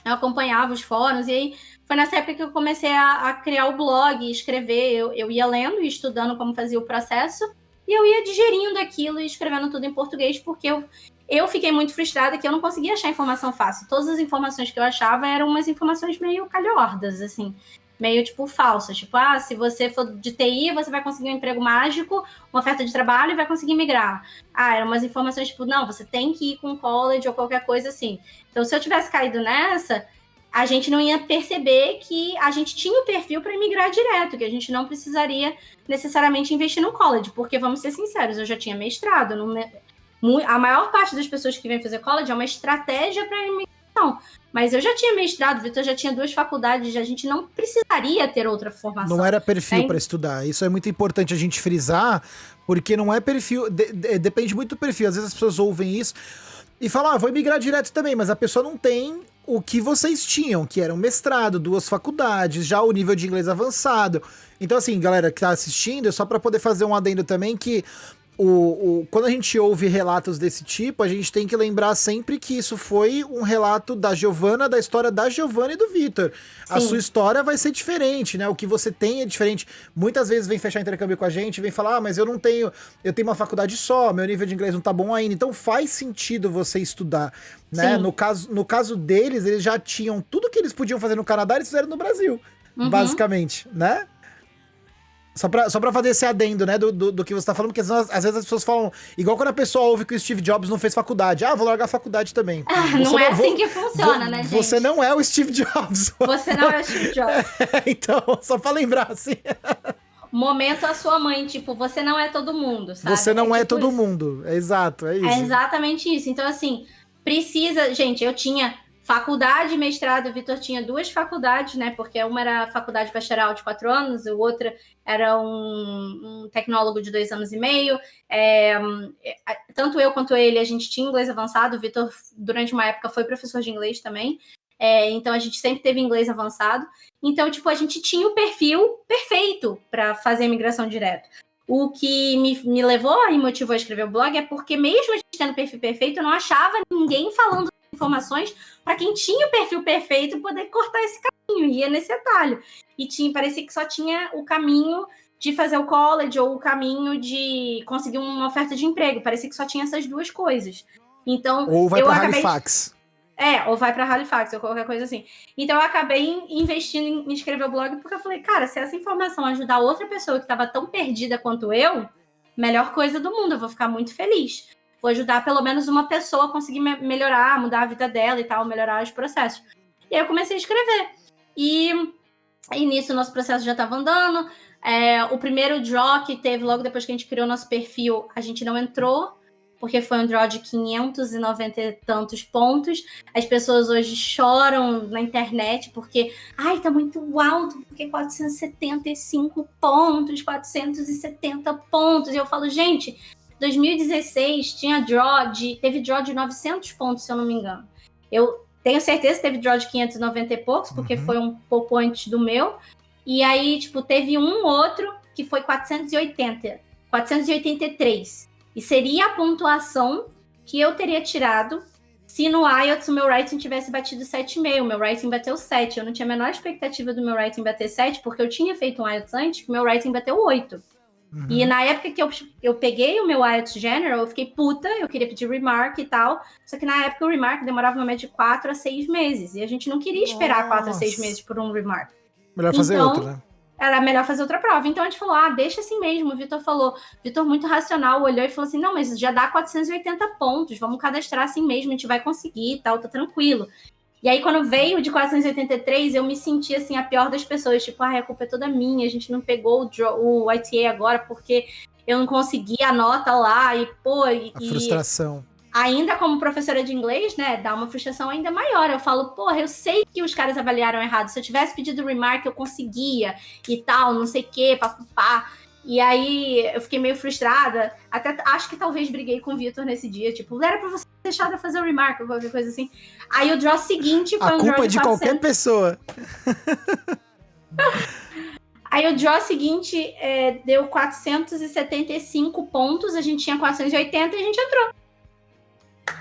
Eu acompanhava os fóruns e aí foi nessa época que eu comecei a, a criar o blog, escrever. Eu, eu ia lendo e estudando como fazia o processo e eu ia digerindo aquilo e escrevendo tudo em português, porque eu, eu fiquei muito frustrada que eu não conseguia achar informação fácil. Todas as informações que eu achava eram umas informações meio calhordas, assim, meio tipo falsas. Tipo, ah, se você for de TI, você vai conseguir um emprego mágico, uma oferta de trabalho e vai conseguir migrar. Ah, eram umas informações tipo, não, você tem que ir com college ou qualquer coisa assim. Então, se eu tivesse caído nessa, a gente não ia perceber que a gente tinha o perfil para migrar direto, que a gente não precisaria necessariamente investir no college, porque vamos ser sinceros, eu já tinha mestrado, não, a maior parte das pessoas que vem fazer college é uma estratégia para imigração. Mas eu já tinha mestrado, Vitor já tinha duas faculdades, a gente não precisaria ter outra formação. Não era perfil é. para estudar. Isso é muito importante a gente frisar, porque não é perfil. De, de, depende muito do perfil. Às vezes as pessoas ouvem isso e falam, ah, vou migrar direto também, mas a pessoa não tem o que vocês tinham, que era um mestrado, duas faculdades, já o nível de inglês avançado. Então, assim, galera que tá assistindo, é só para poder fazer um adendo também que o, o, quando a gente ouve relatos desse tipo, a gente tem que lembrar sempre que isso foi um relato da Giovana, da história da Giovana e do Vitor. A sua história vai ser diferente, né? O que você tem é diferente. Muitas vezes vem fechar intercâmbio com a gente, vem falar, ah, mas eu não tenho, eu tenho uma faculdade só, meu nível de inglês não tá bom ainda. Então faz sentido você estudar, né? No caso, no caso deles, eles já tinham tudo que eles podiam fazer no Canadá, eles fizeram no Brasil, uhum. basicamente, né? Só pra, só pra fazer esse adendo, né, do, do, do que você tá falando, porque às vezes as pessoas falam, igual quando a pessoa ouve que o Steve Jobs não fez faculdade. Ah, vou largar a faculdade também. Ah, não é assim que funciona, vou, né, gente? *laughs* Você não é o Steve Jobs. Você não é o Steve Jobs. É, então, só pra lembrar, assim. Momento a sua mãe, tipo, você não é todo mundo, sabe? Você não é, é tipo todo isso. mundo. É exato, é isso. É exatamente isso. Então, assim, precisa. Gente, eu tinha Faculdade, mestrado, o Vitor tinha duas faculdades, né? Porque uma era a faculdade pastoral de quatro anos, o outra era um, um tecnólogo de dois anos e meio. É, tanto eu quanto ele, a gente tinha inglês avançado. O Vitor, durante uma época, foi professor de inglês também. É, então a gente sempre teve inglês avançado. Então, tipo, a gente tinha o perfil perfeito para fazer a migração direto. O que me, me levou e motivou a escrever o blog é porque, mesmo a gente tendo perfil perfeito, eu não achava ninguém falando informações para quem tinha o perfil perfeito poder cortar esse caminho, ia nesse atalho. E tinha, parecia que só tinha o caminho de fazer o college ou o caminho de conseguir uma oferta de emprego. Parecia que só tinha essas duas coisas. Então, ou vai para Halifax. É, ou vai para Halifax ou qualquer coisa assim. Então eu acabei investindo em escrever o blog porque eu falei, cara, se essa informação ajudar outra pessoa que estava tão perdida quanto eu, melhor coisa do mundo, eu vou ficar muito feliz. Vou ajudar pelo menos uma pessoa a conseguir me melhorar, mudar a vida dela e tal, melhorar os processos. E aí eu comecei a escrever. E, e nisso o nosso processo já estava andando. É, o primeiro draw que teve logo depois que a gente criou nosso perfil, a gente não entrou, porque foi um draw de 590 e tantos pontos. As pessoas hoje choram na internet porque, ai, tá muito alto, porque 475 pontos, 470 pontos. E eu falo, gente, 2016 tinha draw de, teve draw de 900 pontos, se eu não me engano. Eu tenho certeza que teve draw de 590 e poucos, porque uhum. foi um pouco antes do meu. E aí, tipo, teve um outro que foi 480, 483. E seria a pontuação que eu teria tirado se no IELTS o meu writing tivesse batido 7,5. O meu writing bateu 7. Eu não tinha a menor expectativa do meu writing bater 7, porque eu tinha feito um IELTS antes, que o meu writing bateu 8. Uhum. E na época que eu, eu peguei o meu IELTS General, eu fiquei puta, eu queria pedir remark e tal. Só que na época o remark demorava uma média de 4 a 6 meses. E a gente não queria esperar Nossa. 4 a 6 meses por um remark. Melhor fazer então, outra, né? Era melhor fazer outra prova. Então a gente falou: ah, deixa assim mesmo. O Vitor falou, Vitor, muito racional, olhou e falou assim: não, mas já dá 480 pontos, vamos cadastrar assim mesmo, a gente vai conseguir e tal, tá tranquilo. E aí, quando veio de 483, eu me senti assim, a pior das pessoas, tipo, ah, a culpa é toda minha, a gente não pegou o, draw, o ITA agora porque eu não consegui a nota lá, e pô. A e, frustração ainda como professora de inglês, né, dá uma frustração ainda maior. Eu falo, porra, eu sei que os caras avaliaram errado. Se eu tivesse pedido remark, eu conseguia e tal, não sei o quê, papapá. E aí eu fiquei meio frustrada. Até acho que talvez briguei com o Vitor nesse dia. Tipo, era pra você deixar de fazer o remark ou qualquer coisa assim. Aí o draw seguinte foi A um culpa draw é de, de qualquer pessoa. *laughs* Aí o draw seguinte é, deu 475 pontos, a gente tinha 480 e a gente entrou.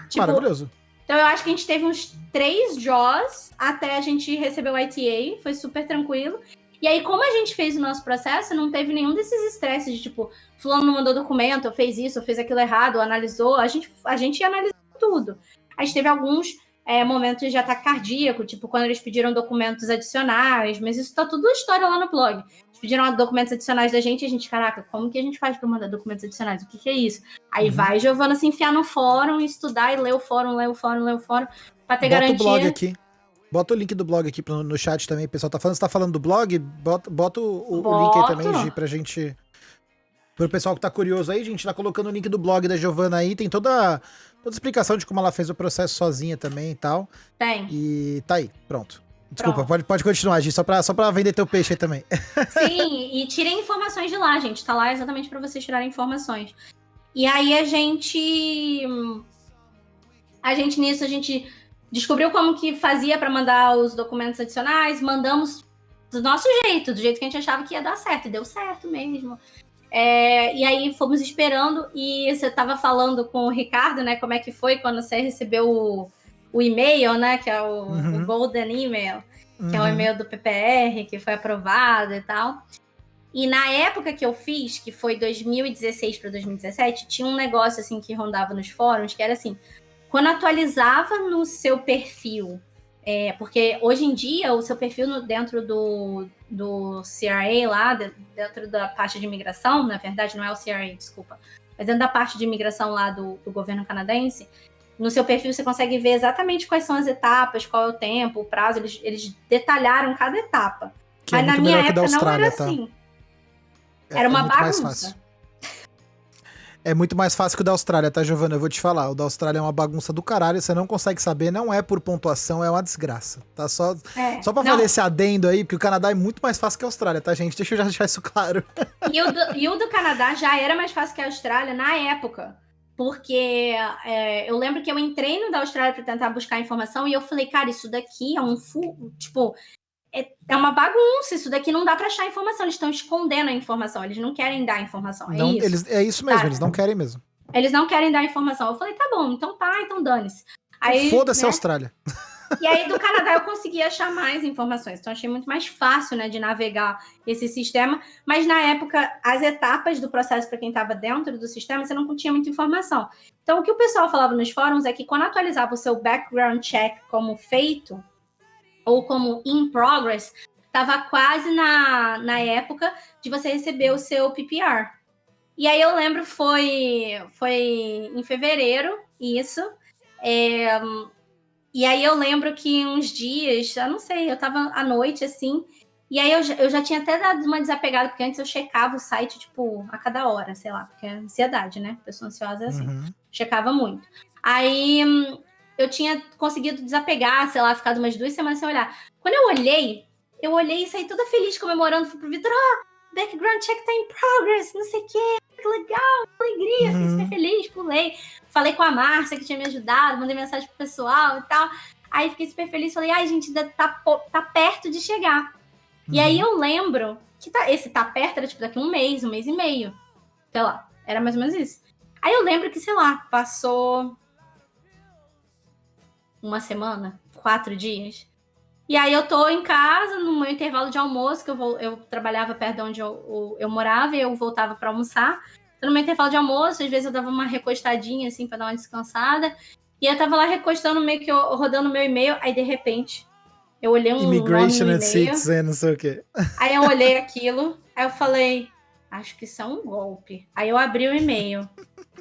Tipo, Maravilhoso. Então eu acho que a gente teve uns três draws até a gente receber o ITA, foi super tranquilo. E aí, como a gente fez o nosso processo, não teve nenhum desses estresses de tipo, fulano não mandou documento, fez isso, fez aquilo errado, analisou. A gente, a gente analisou tudo. A gente teve alguns é, momentos de ataque cardíaco, tipo quando eles pediram documentos adicionais, mas isso tá tudo história lá no blog. Eles pediram documentos adicionais da gente e a gente, caraca, como que a gente faz para mandar documentos adicionais? O que, que é isso? Aí uhum. vai Giovana se enfiar no fórum, estudar e ler o fórum, ler o fórum, ler o fórum, pra ter bota garantia. o blog aqui. Bota o link do blog aqui no chat também, o pessoal tá falando, você tá falando do blog? Bota, bota o, o link aí também, Gi, pra gente Pro pessoal que tá curioso aí, a gente tá colocando o link do blog da Giovana aí, tem toda, toda a explicação de como ela fez o processo sozinha também e tal. Tem. E tá aí, pronto. Desculpa, pode, pode continuar, Gi, só pra, só pra vender teu peixe aí também. *laughs* Sim, e tirem informações de lá, gente. Tá lá exatamente para vocês tirarem informações. E aí a gente. A gente nisso, a gente descobriu como que fazia para mandar os documentos adicionais, mandamos do nosso jeito, do jeito que a gente achava que ia dar certo, e deu certo mesmo. É, e aí fomos esperando e você estava falando com o Ricardo, né? Como é que foi quando você recebeu o, o e-mail, né? Que é o, uhum. o Golden Email, que é o uhum. e-mail do PPR, que foi aprovado e tal. E na época que eu fiz, que foi 2016 para 2017, tinha um negócio assim que rondava nos fóruns, que era assim, quando atualizava no seu perfil é, porque hoje em dia o seu perfil no, dentro do, do CRA lá, dentro da parte de imigração, na verdade não é o CRA, desculpa, mas dentro da parte de imigração lá do, do governo canadense, no seu perfil você consegue ver exatamente quais são as etapas, qual é o tempo, o prazo, eles, eles detalharam cada etapa. Que é Mas é na minha época não era tá? assim. É, era uma é bagunça. É muito mais fácil que o da Austrália, tá, Giovana? Eu vou te falar. O da Austrália é uma bagunça do caralho, você não consegue saber, não é por pontuação, é uma desgraça. Tá? Só, é, só pra não. fazer esse adendo aí, porque o Canadá é muito mais fácil que a Austrália, tá, gente? Deixa eu já deixar isso claro. E o do, e o do Canadá já era mais fácil que a Austrália na época. Porque é, eu lembro que eu entrei no da Austrália para tentar buscar informação e eu falei, cara, isso daqui é um. Tipo, é, é uma bagunça. Isso daqui não dá para achar informação. Eles estão escondendo a informação. Eles não querem dar informação. É não, isso. Eles, é isso mesmo, eles não querem mesmo. Eles não querem dar informação. Eu falei, tá bom, então tá, então dane-se. Foda-se né? Austrália. E aí do *laughs* Canadá eu consegui achar mais informações. Então achei muito mais fácil, né, de navegar esse sistema. Mas na época, as etapas do processo para quem estava dentro do sistema, você não tinha muita informação. Então o que o pessoal falava nos fóruns é que quando atualizava o seu background check como feito ou como in progress, estava quase na, na época de você receber o seu PPR. E aí eu lembro foi foi em fevereiro isso. É, e aí eu lembro que uns dias, eu não sei, eu tava à noite assim, e aí eu, eu já tinha até dado uma desapegada, porque antes eu checava o site, tipo, a cada hora, sei lá, porque é ansiedade, né? Pessoa ansiosa é assim. Uhum. Checava muito. Aí eu tinha conseguido desapegar, sei lá, ficado umas duas semanas sem olhar. Quando eu olhei, eu olhei e saí toda feliz comemorando, fui pro Vitor, ah, background check tá em progress, não sei o quê, que legal, que alegria, fiquei super uhum. feliz, pulei. Falei com a Márcia, que tinha me ajudado, mandei mensagem pro pessoal e tal. Aí fiquei super feliz, falei, ai, gente, tá, tá perto de chegar. Uhum. E aí uhum. eu lembro que tá, esse tá perto era tipo daqui um mês, um mês e meio. Sei lá, era mais ou menos isso. Aí eu lembro que, sei lá, passou uma semana, quatro dias. E aí eu tô em casa, no meu intervalo de almoço, que eu, vou, eu trabalhava perto de onde eu, eu, eu morava e eu voltava para almoçar. Então, no meu intervalo de almoço, às vezes eu dava uma recostadinha, assim, para dar uma descansada. E eu tava lá recostando, meio que rodando meu e-mail, aí de repente, eu olhei um Immigration and Citizen, não sei o quê. Aí eu olhei aquilo, aí eu falei, acho que isso é um golpe. Aí eu abri o e-mail.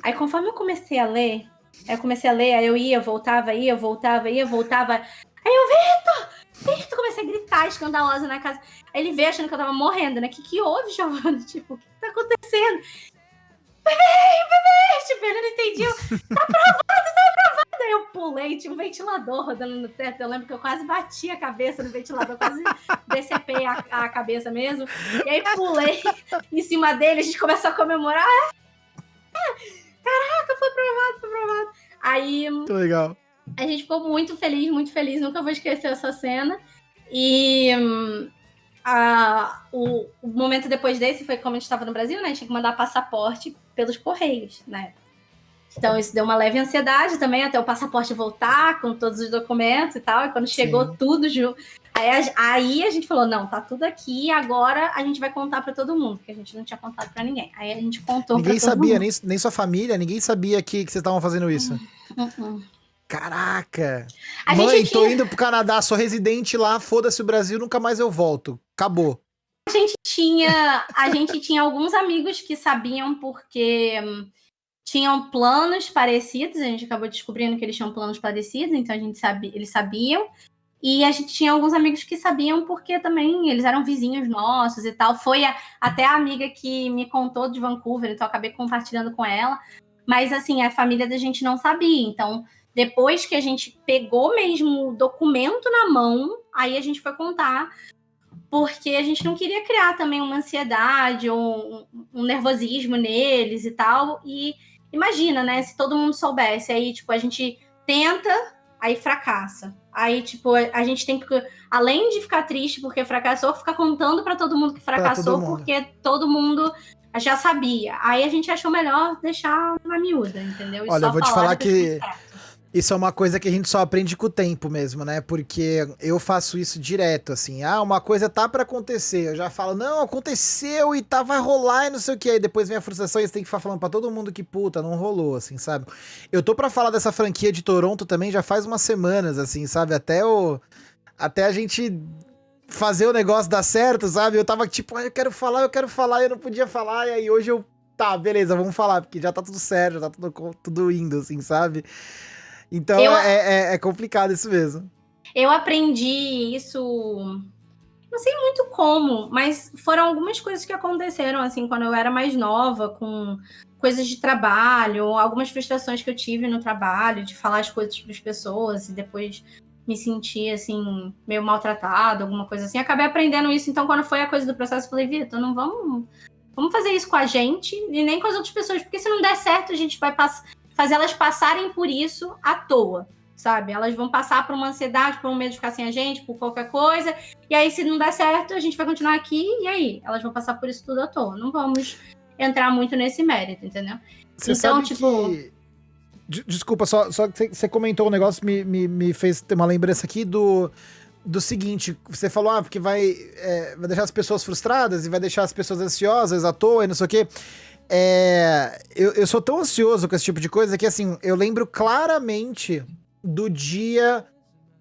Aí conforme eu comecei a ler, aí eu comecei a ler, aí eu ia, voltava, ia, voltava, ia, voltava. Aí eu, Vitor! Vitor! Comecei a gritar, escandalosa na casa. Aí ele veio achando que eu tava morrendo, né? O que, que houve, Giovanna? *laughs* Tipo, o que, tá acontecendo? Bebê, bebê! Tipo, ele não entendia. Tá aprovado, tá aprovado! Aí eu pulei, tinha um ventilador rodando no teto. Eu lembro que eu quase bati a cabeça no ventilador, quase decepei a, a cabeça mesmo. E aí pulei *laughs* em cima dele, a gente começou a comemorar. Caraca, foi aprovado, foi aprovado. Aí. Legal. A gente ficou muito feliz, muito feliz. Nunca vou esquecer essa cena. E a, o, o, momento depois desse foi como a gente estava no Brasil, né? A gente tinha que mandar passaporte pelos correios, né? Então isso deu uma leve ansiedade também até o passaporte voltar com todos os documentos e tal. E quando chegou Sim. tudo junto, aí, a gente falou: não, tá tudo aqui, agora a gente vai contar para todo mundo, porque a gente não tinha contado para ninguém. Aí a gente contou Ninguém sabia, nem, nem sua família, ninguém sabia que, que vocês estavam fazendo isso. Uhum. uhum. Caraca! A Mãe, tô indo pro Canadá, sou residente lá, foda-se o Brasil, nunca mais eu volto. Acabou. A gente tinha, a gente tinha alguns amigos que sabiam porque hum, tinham planos parecidos, a gente acabou descobrindo que eles tinham planos parecidos, então a gente sabia, eles sabiam. E a gente tinha alguns amigos que sabiam porque também eles eram vizinhos nossos e tal. Foi a, até a amiga que me contou de Vancouver, então acabei compartilhando com ela. Mas assim, a família da gente não sabia. Então, depois que a gente pegou mesmo o documento na mão, aí a gente foi contar, porque a gente não queria criar também uma ansiedade ou um, nervosismo neles e tal. E imagina, né? Se todo mundo soubesse, aí, tipo, a gente tenta, aí fracassa. Aí, tipo, a gente tem que, além de ficar triste porque fracassou, ficar contando para todo mundo que fracassou, todo porque todo mundo já sabia. Aí a gente achou melhor deixar na miúda, entendeu? E Olha, eu vou te falar que isso é uma coisa que a gente só aprende com o tempo mesmo, né? Porque eu faço isso direto, assim. Ah, uma coisa tá para acontecer. Eu já falo, não, aconteceu e tá, vai rolar e não sei o que. Aí depois vem a frustração e você tem que ficar falando pra todo mundo que puta, não rolou, assim, sabe? Eu tô para falar dessa franquia de Toronto também já faz umas semanas, assim, sabe? Até o. Até a gente fazer o negócio dar certo, sabe? Eu tava tipo, ah, eu quero falar, eu quero falar, eu não podia falar. E aí hoje eu. Tá, beleza, vamos falar, porque já tá tudo certo, já tá tudo, tudo indo, assim, sabe? Então eu, é, é, é complicado isso mesmo. Eu aprendi isso não sei muito como, mas foram algumas coisas que aconteceram assim quando eu era mais nova, com coisas de trabalho, algumas frustrações que eu tive no trabalho, de falar as coisas para as pessoas e depois me sentir assim meio maltratado, alguma coisa assim. Acabei aprendendo isso, então quando foi a coisa do processo, eu falei, Vitor, não vamos vamos fazer isso com a gente e nem com as outras pessoas, porque se não der certo, a gente vai passar fazer elas passarem por isso à toa, sabe? Elas vão passar por uma ansiedade, por um medo de ficar sem a gente, por qualquer coisa. E aí, se não der certo, a gente vai continuar aqui. E aí? Elas vão passar por isso tudo à toa. Não vamos entrar muito nesse mérito, entendeu? Você então, tipo. Que... Desculpa, só, só que você comentou um negócio, me, me, me fez ter uma lembrança aqui do, do seguinte: você falou, ah, porque vai, é, vai deixar as pessoas frustradas e vai deixar as pessoas ansiosas à toa e não sei o quê. É, eu, eu sou tão ansioso com esse tipo de coisa que, assim, eu lembro claramente do dia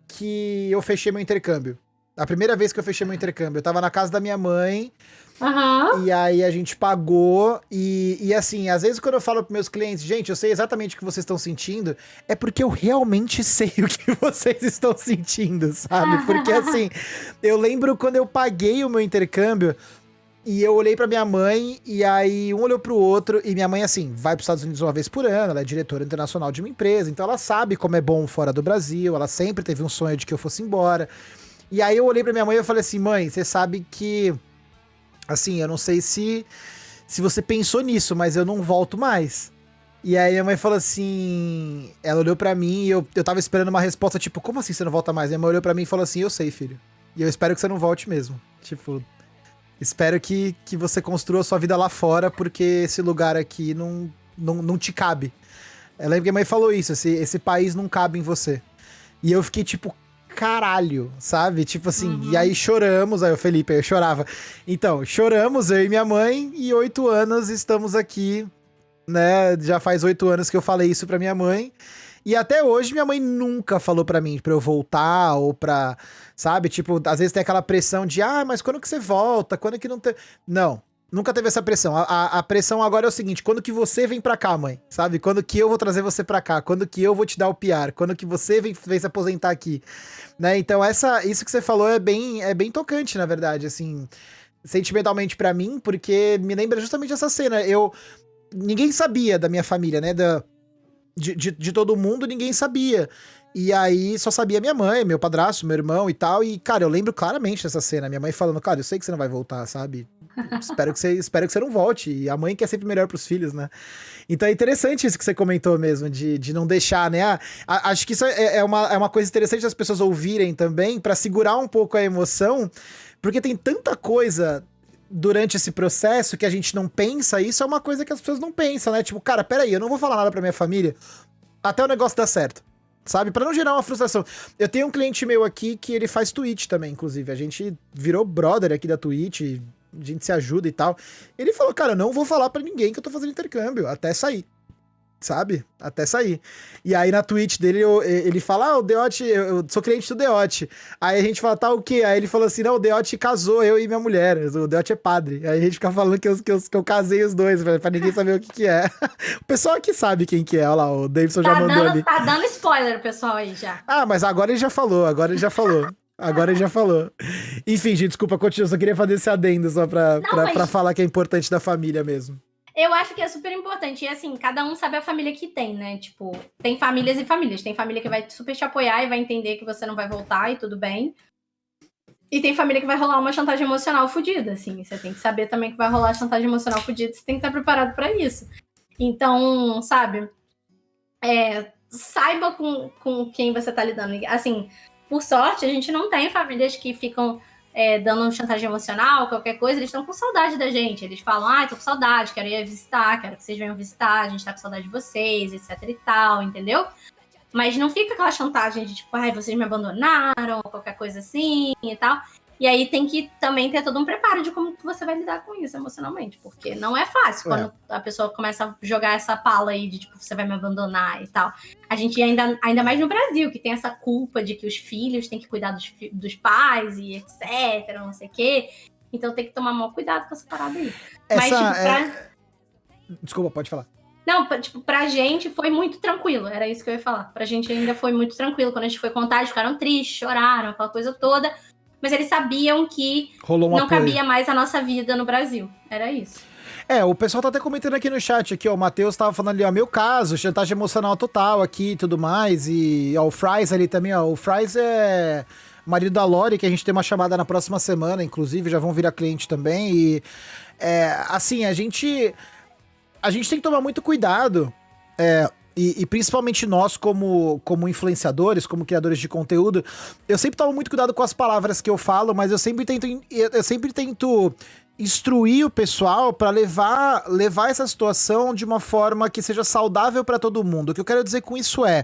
que eu fechei meu intercâmbio. A primeira vez que eu fechei meu intercâmbio. Eu tava na casa da minha mãe. Uhum. E aí a gente pagou. E, e assim, às vezes quando eu falo pros meus clientes, gente, eu sei exatamente o que vocês estão sentindo, é porque eu realmente *laughs* sei o que vocês estão sentindo, sabe? Porque assim, eu lembro quando eu paguei o meu intercâmbio. E eu olhei para minha mãe, e aí um olhou pro outro, e minha mãe, assim, vai pros Estados Unidos uma vez por ano, ela é diretora internacional de uma empresa, então ela sabe como é bom fora do Brasil, ela sempre teve um sonho de que eu fosse embora. E aí eu olhei pra minha mãe e falei assim, mãe, você sabe que, assim, eu não sei se, se você pensou nisso, mas eu não volto mais. E aí minha mãe falou assim, ela olhou para mim e eu, eu tava esperando uma resposta, tipo, como assim você não volta mais? Minha mãe olhou para mim e falou assim, eu sei, filho. E eu espero que você não volte mesmo. Tipo, Espero que, que você construa sua vida lá fora, porque esse lugar aqui não, não, não te cabe. Eu lembro que a mãe falou isso, esse, esse país não cabe em você. E eu fiquei tipo, caralho, sabe? Tipo assim, uhum. e aí choramos, aí o Felipe, eu chorava. Então, choramos, eu e minha mãe, e oito anos estamos aqui, né? Já faz oito anos que eu falei isso pra minha mãe. E até hoje minha mãe nunca falou para mim pra eu voltar ou pra, sabe? Tipo, às vezes tem aquela pressão de, ah, mas quando que você volta? Quando que não tem. Não. Nunca teve essa pressão. A, a, a, pressão agora é o seguinte: quando que você vem pra cá, mãe? Sabe? Quando que eu vou trazer você pra cá? Quando que eu vou te dar o PR? Quando que você vem, vem se aposentar aqui? Né? Então, essa, isso que você falou é bem, é bem tocante, na verdade, assim, sentimentalmente para mim, porque me lembra justamente essa cena. Eu. Ninguém sabia da minha família, né? Da, de, de, de, todo mundo, ninguém sabia. E aí só sabia minha mãe, meu padrasto, meu irmão e tal. E, cara, eu lembro claramente dessa cena. Minha mãe falando, cara, eu sei que você não vai voltar, sabe? espero, que você, *laughs* espero que você não volte. E a mãe quer sempre melhor pros filhos, né? Então é interessante isso que você comentou mesmo, de, de não deixar, né? Ah, acho que isso é, é, uma, é uma coisa interessante das pessoas ouvirem também, para segurar um pouco a emoção, porque tem tanta coisa durante esse processo que a gente não pensa, isso é uma coisa que as pessoas não pensam, né? Tipo, cara, peraí, eu não vou falar nada pra minha família até o negócio dar certo. Sabe? para não gerar uma frustração. Eu tenho um cliente meu aqui que ele faz Twitch também, inclusive. A gente virou brother aqui da Twitch, a gente se ajuda e tal. Ele falou, cara, eu não vou falar para ninguém que eu tô fazendo intercâmbio, até sair sabe? Até sair. E aí na Twitch dele, eu, ele fala, ah, o Deote, eu sou cliente do Deote. Aí a gente fala, tá o quê? Aí ele falou assim, não, o Deote casou, eu e minha mulher. O Deote é padre. Aí a gente fica falando que eu, que eu, que eu casei os dois, pra, ninguém saber o que que é. *laughs* o pessoal aqui sabe quem que é, olha lá, o Davidson tá já mandou dando, ali. Tá dando spoiler, pessoal, aí já. Ah, mas agora ele já falou, agora ele já falou. Agora ele já falou. Enfim, gente, desculpa, continua. Só queria fazer esse adendo só pra, não, pra, mas... pra falar que é importante da família mesmo. Eu acho que é super importante. E assim, cada um sabe a família que tem, né? Tipo, tem famílias e famílias. Tem família que vai super te apoiar e vai entender que você não vai voltar e tudo bem. E tem família que vai rolar uma chantagem emocional fodida, assim. Você tem que saber também que vai rolar chantagem emocional fodida. Você tem que estar preparado para isso. Então, sabe? É, saiba com, com quem você tá lidando. Assim, por sorte, a gente não tem famílias que ficam é, dando chantagem emocional, qualquer coisa, eles estão com saudade da gente. Eles falam, ah, tô com saudade, quero ir visitar, quero que vocês venham visitar, a gente tá com saudade de vocês, etc e tal, entendeu? Mas não fica aquela chantagem de tipo, ai, vocês me abandonaram, qualquer coisa assim e tal. E aí tem que também ter todo um preparo de como você vai lidar com isso emocionalmente, porque não é fácil quando é. a pessoa começa a jogar essa pala aí de tipo, você vai me abandonar e tal. A gente ainda, ainda mais no Brasil, que tem essa culpa de que os filhos têm que cuidar dos, dos pais e etc, não sei o quê. Então tem que tomar maior cuidado com essa parada aí. Essa, Mas, tipo, pra... é... Desculpa, pode falar. Não, tipo, pra gente foi muito tranquilo, era isso que eu ia falar. Pra gente ainda foi muito tranquilo. Quando a gente foi contar, eles ficaram tristes, choraram, aquela coisa toda mas eles sabiam que não apoio. cabia mais a nossa vida no Brasil. Era isso. É, o pessoal tá até comentando aqui no chat, aqui, ó, o Matheus tava falando ali, ó, meu caso, chantagem emocional total aqui e tudo mais, e ó, o Fries ali também, ó, o Fries é marido da Lori, que a gente tem uma chamada na próxima semana, inclusive, já vão virar cliente também, e é, assim, a gente, a gente tem que tomar muito cuidado, é, e, e, principalmente nós, como, como influenciadores, como criadores de conteúdo, eu sempre tomo muito cuidado com as palavras que eu falo, mas eu sempre tento, eu sempre tento instruir o pessoal para levar, levar essa situação de uma forma que seja saudável para todo mundo. O que eu quero dizer com isso é,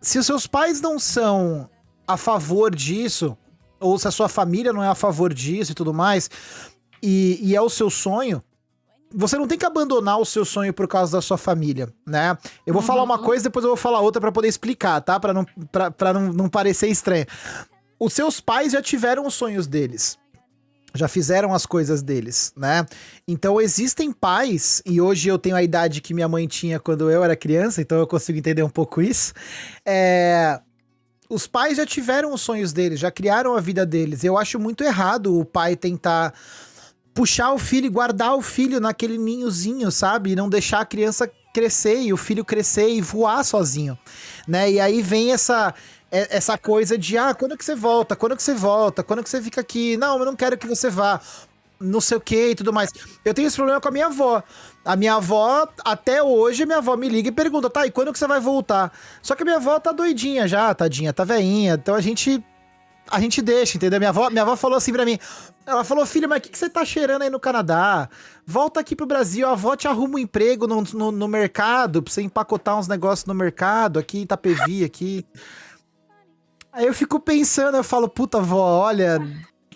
se os seus pais não são a favor disso, ou se a sua família não é a favor disso e tudo mais, e, e é o seu sonho, você não tem que abandonar o seu sonho por causa da sua família, né? Eu vou uhum. falar uma uhum. coisa, depois eu vou falar outra para poder explicar, tá? Para não, pra, pra não, não parecer estranho. Os seus pais já tiveram os sonhos deles já fizeram as coisas deles, né? Então existem pais, e hoje eu tenho a idade que minha mãe tinha quando eu era criança, então eu consigo entender um pouco isso. É... Os pais já tiveram os sonhos deles, já criaram a vida deles. Eu acho muito errado o pai tentar puxar o filho e guardar o filho naquele ninhozinho, sabe? E não deixar a criança crescer e o filho crescer e voar sozinho, né? E aí vem essa é, essa coisa de, ah, quando que você volta? Quando que você volta? Quando que você fica aqui? Não, eu não quero que você vá. Não sei o que e tudo mais. Eu tenho esse problema com a minha avó. A minha avó, até hoje, minha avó me liga e pergunta, tá, e quando que você vai voltar? Só que a minha avó tá doidinha já, tadinha, tá veinha. Então a gente a gente deixa, entendeu? Minha avó, minha avó falou assim pra mim: ela falou, filho, mas o que, que você tá cheirando aí no Canadá? Volta aqui pro Brasil, a avó te arruma um emprego no, no, no mercado, pra você empacotar uns negócios no mercado, aqui em Itapevi, aqui. Aí eu fico pensando, eu falo, puta vó, olha,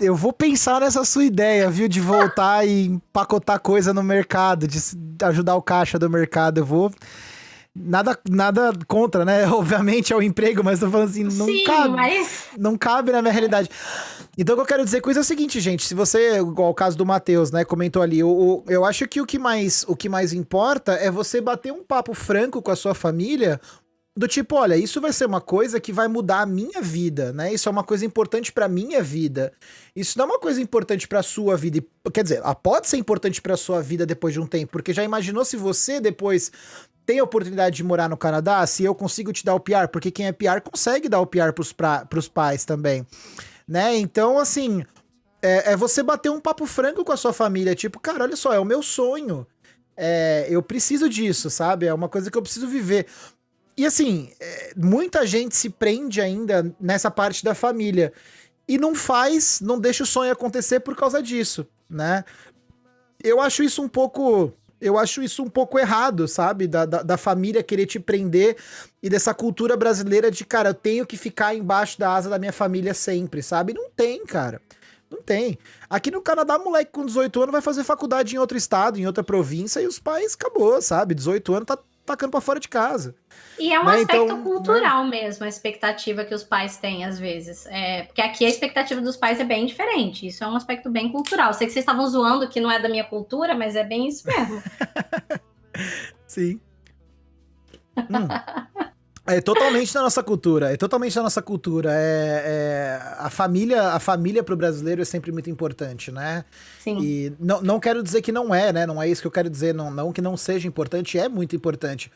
eu vou pensar nessa sua ideia, viu? De voltar e empacotar coisa no mercado, de ajudar o caixa do mercado. Eu vou. Nada, nada contra, né? *laughs* Obviamente é o emprego, mas tô falando assim, não Sim, cabe. Mas... Não cabe na minha realidade. Então o que eu quero dizer com isso é o seguinte, gente. Se você, igual o caso do Matheus, né, comentou ali, o, eu acho que o que, mais, o que mais importa é você bater um papo franco com a sua família do tipo, olha, isso vai ser uma coisa que vai mudar a minha vida, né? Isso é uma coisa importante para minha vida. Isso não é uma coisa importante para sua vida. Quer dizer, ela pode ser importante para sua vida depois de um tempo, porque já imaginou se você depois tem a oportunidade de morar no Canadá, se eu consigo te dar o PR, porque quem é PR consegue dar o PR pros, pros pais também, né? Então, assim, é, é você bater um papo franco com a sua família, tipo, cara, olha só, é o meu sonho. É, eu preciso disso, sabe? É uma coisa que eu preciso viver. E assim, é, muita gente se prende ainda nessa parte da família. E não faz, não deixa o sonho acontecer por causa disso, né? Eu acho isso um pouco. Eu acho isso um pouco errado, sabe? Da, da, da, família querer te prender e dessa cultura brasileira de, cara, eu tenho que ficar embaixo da asa da minha família sempre, sabe? Não tem, cara. Não tem. Aqui no Canadá, moleque com 18 anos vai fazer faculdade em outro estado, em outra província, e os pais acabou, sabe? 18 anos tá tacando para fora de casa. E é um né? aspecto então, cultural né? mesmo, a expectativa que os pais têm, às vezes. É, porque aqui a expectativa dos pais é bem diferente. Isso é um aspecto bem cultural. Sei que vocês estavam zoando que não é da minha cultura, mas é bem isso mesmo. *laughs* Sim. hum. *laughs* É totalmente da nossa cultura, é totalmente da nossa cultura. É, é, a família, a família para o brasileiro é sempre muito importante, né? Sim. E não, não quero dizer que não é, né? Não é isso que eu quero dizer, não, não que não seja importante, é muito importante.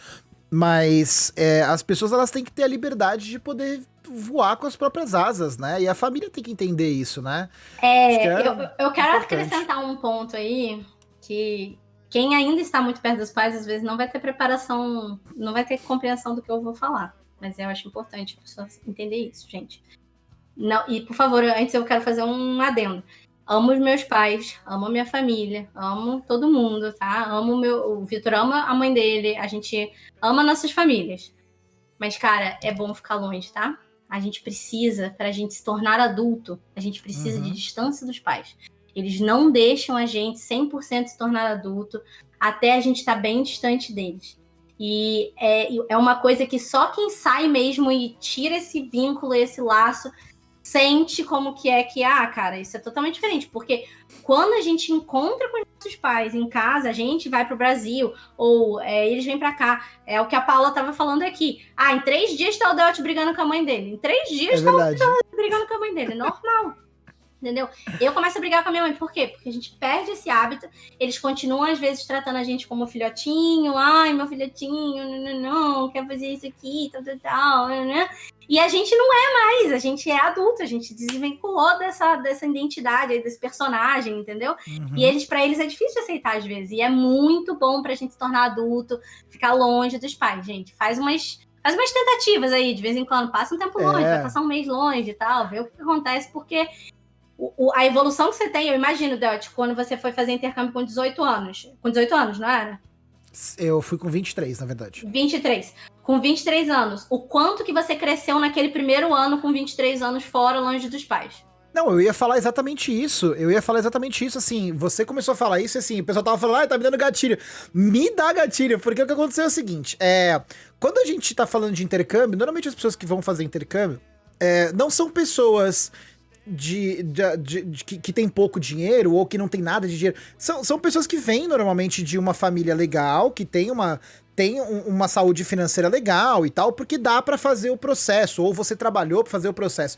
Mas é, as pessoas elas têm que ter a liberdade de poder voar com as próprias asas, né? E a família tem que entender isso, né? É, é eu, eu quero acrescentar um ponto aí que quem ainda está muito perto dos pais, às vezes não vai ter preparação, não vai ter compreensão do que eu vou falar. Mas eu acho importante a pessoa entender isso, gente. Não, e por favor, antes eu quero fazer um adendo. Amo os meus pais, amo a minha família, amo todo mundo, tá? Amo meu, o Vitor ama a mãe dele, a gente ama nossas famílias. Mas cara, é bom ficar longe, tá? A gente precisa, para a gente se tornar adulto, a gente precisa uhum. de distância dos pais. Eles não deixam a gente 100% se tornar adulto até a gente estar tá bem distante deles. E é, é uma coisa que só quem sai mesmo e tira esse vínculo, esse laço, sente como que é que, ah, cara, isso é totalmente diferente. Porque quando a gente encontra com os nossos pais em casa, a gente vai para o Brasil, ou é, eles vêm para cá. É o que a Paula estava falando aqui. Ah, em três dias tá o Deote brigando com a mãe dele. Em três dias é tá o Deote brigando com a mãe dele. Normal. Entendeu? Eu começo a brigar com a minha mãe. Por quê? Porque a gente perde esse hábito. Eles continuam, às vezes, tratando a gente como filhotinho. Ai, meu filhotinho, não, não, não quer fazer isso aqui, tal, tal, tal. Né? E a gente não é mais. A gente é adulto. A gente desvinculou dessa, dessa identidade, desse personagem, entendeu? Uhum. E eles, para eles, é difícil aceitar, às vezes. E é muito bom pra gente se tornar adulto, ficar longe dos pais, gente. Faz umas faz umas tentativas aí, de vez em quando, passa um tempo longe, é. vai passar um mês longe e tal, ver o que acontece, porque o, o, a evolução que você tem, eu imagino, Delt, quando você foi fazer intercâmbio com 18 anos. Com 18 anos, não era? Eu fui com 23, na verdade. 23. Com 23 anos, o quanto que você cresceu naquele primeiro ano com 23 anos fora, longe dos pais? Não, eu ia falar exatamente isso. Eu ia falar exatamente isso, assim. Você começou a falar isso, assim, o pessoal tava falando, ah, tá me dando gatilho. Me dá gatilho, porque o que aconteceu é o seguinte: é. Quando a gente tá falando de intercâmbio, normalmente as pessoas que vão fazer intercâmbio é, não são pessoas de, de, de, de que, que, tem pouco dinheiro ou que não tem nada de dinheiro. São, são pessoas que vêm normalmente de uma família legal, que tem uma, tem um, uma saúde financeira legal e tal, porque dá para fazer o processo, ou você trabalhou para fazer o processo.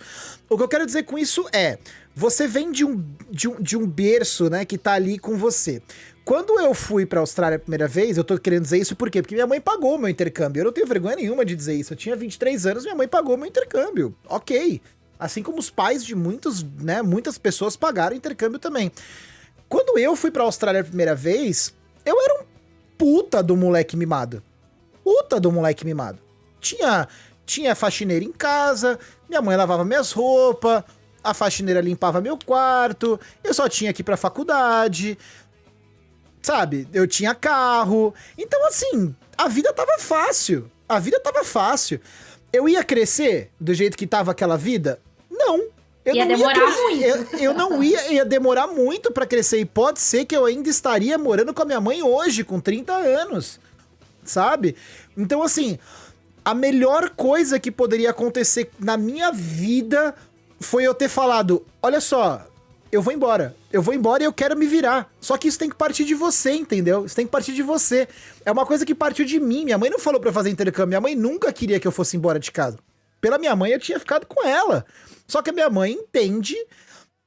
O que eu quero dizer com isso é, você vem de um, de um, de um berço, né, que tá ali com você. Quando eu fui pra Austrália a primeira vez, eu tô querendo dizer isso por quê? Porque minha mãe pagou o meu intercâmbio. Eu não tenho vergonha nenhuma de dizer isso. Eu tinha 23 anos, minha mãe pagou o meu intercâmbio. Ok. Assim como os pais de muitos, né, muitas pessoas pagaram intercâmbio também. Quando eu fui pra Austrália a primeira vez, eu era um puta do moleque mimado. Puta do moleque mimado. Tinha, tinha faxineira em casa, minha mãe lavava minhas roupas, a faxineira limpava meu quarto, eu só tinha que ir pra faculdade, sabe? Eu tinha carro. Então, assim, a vida tava fácil. A vida tava fácil. Eu ia crescer do jeito que tava aquela vida? Eu ia demorar ia muito. Eu, eu, não ia, ia demorar muito para crescer. E pode ser que eu ainda estaria morando com a minha mãe hoje, com 30 anos. Sabe? Então, assim, a melhor coisa que poderia acontecer na minha vida foi eu ter falado: olha só, eu vou embora. Eu vou embora e eu quero me virar. Só que isso tem que partir de você, entendeu? Isso tem que partir de você. É uma coisa que partiu de mim. Minha mãe não falou para fazer intercâmbio. Minha mãe nunca queria que eu fosse embora de casa. Pela minha mãe, eu tinha ficado com ela. Só que a minha mãe entende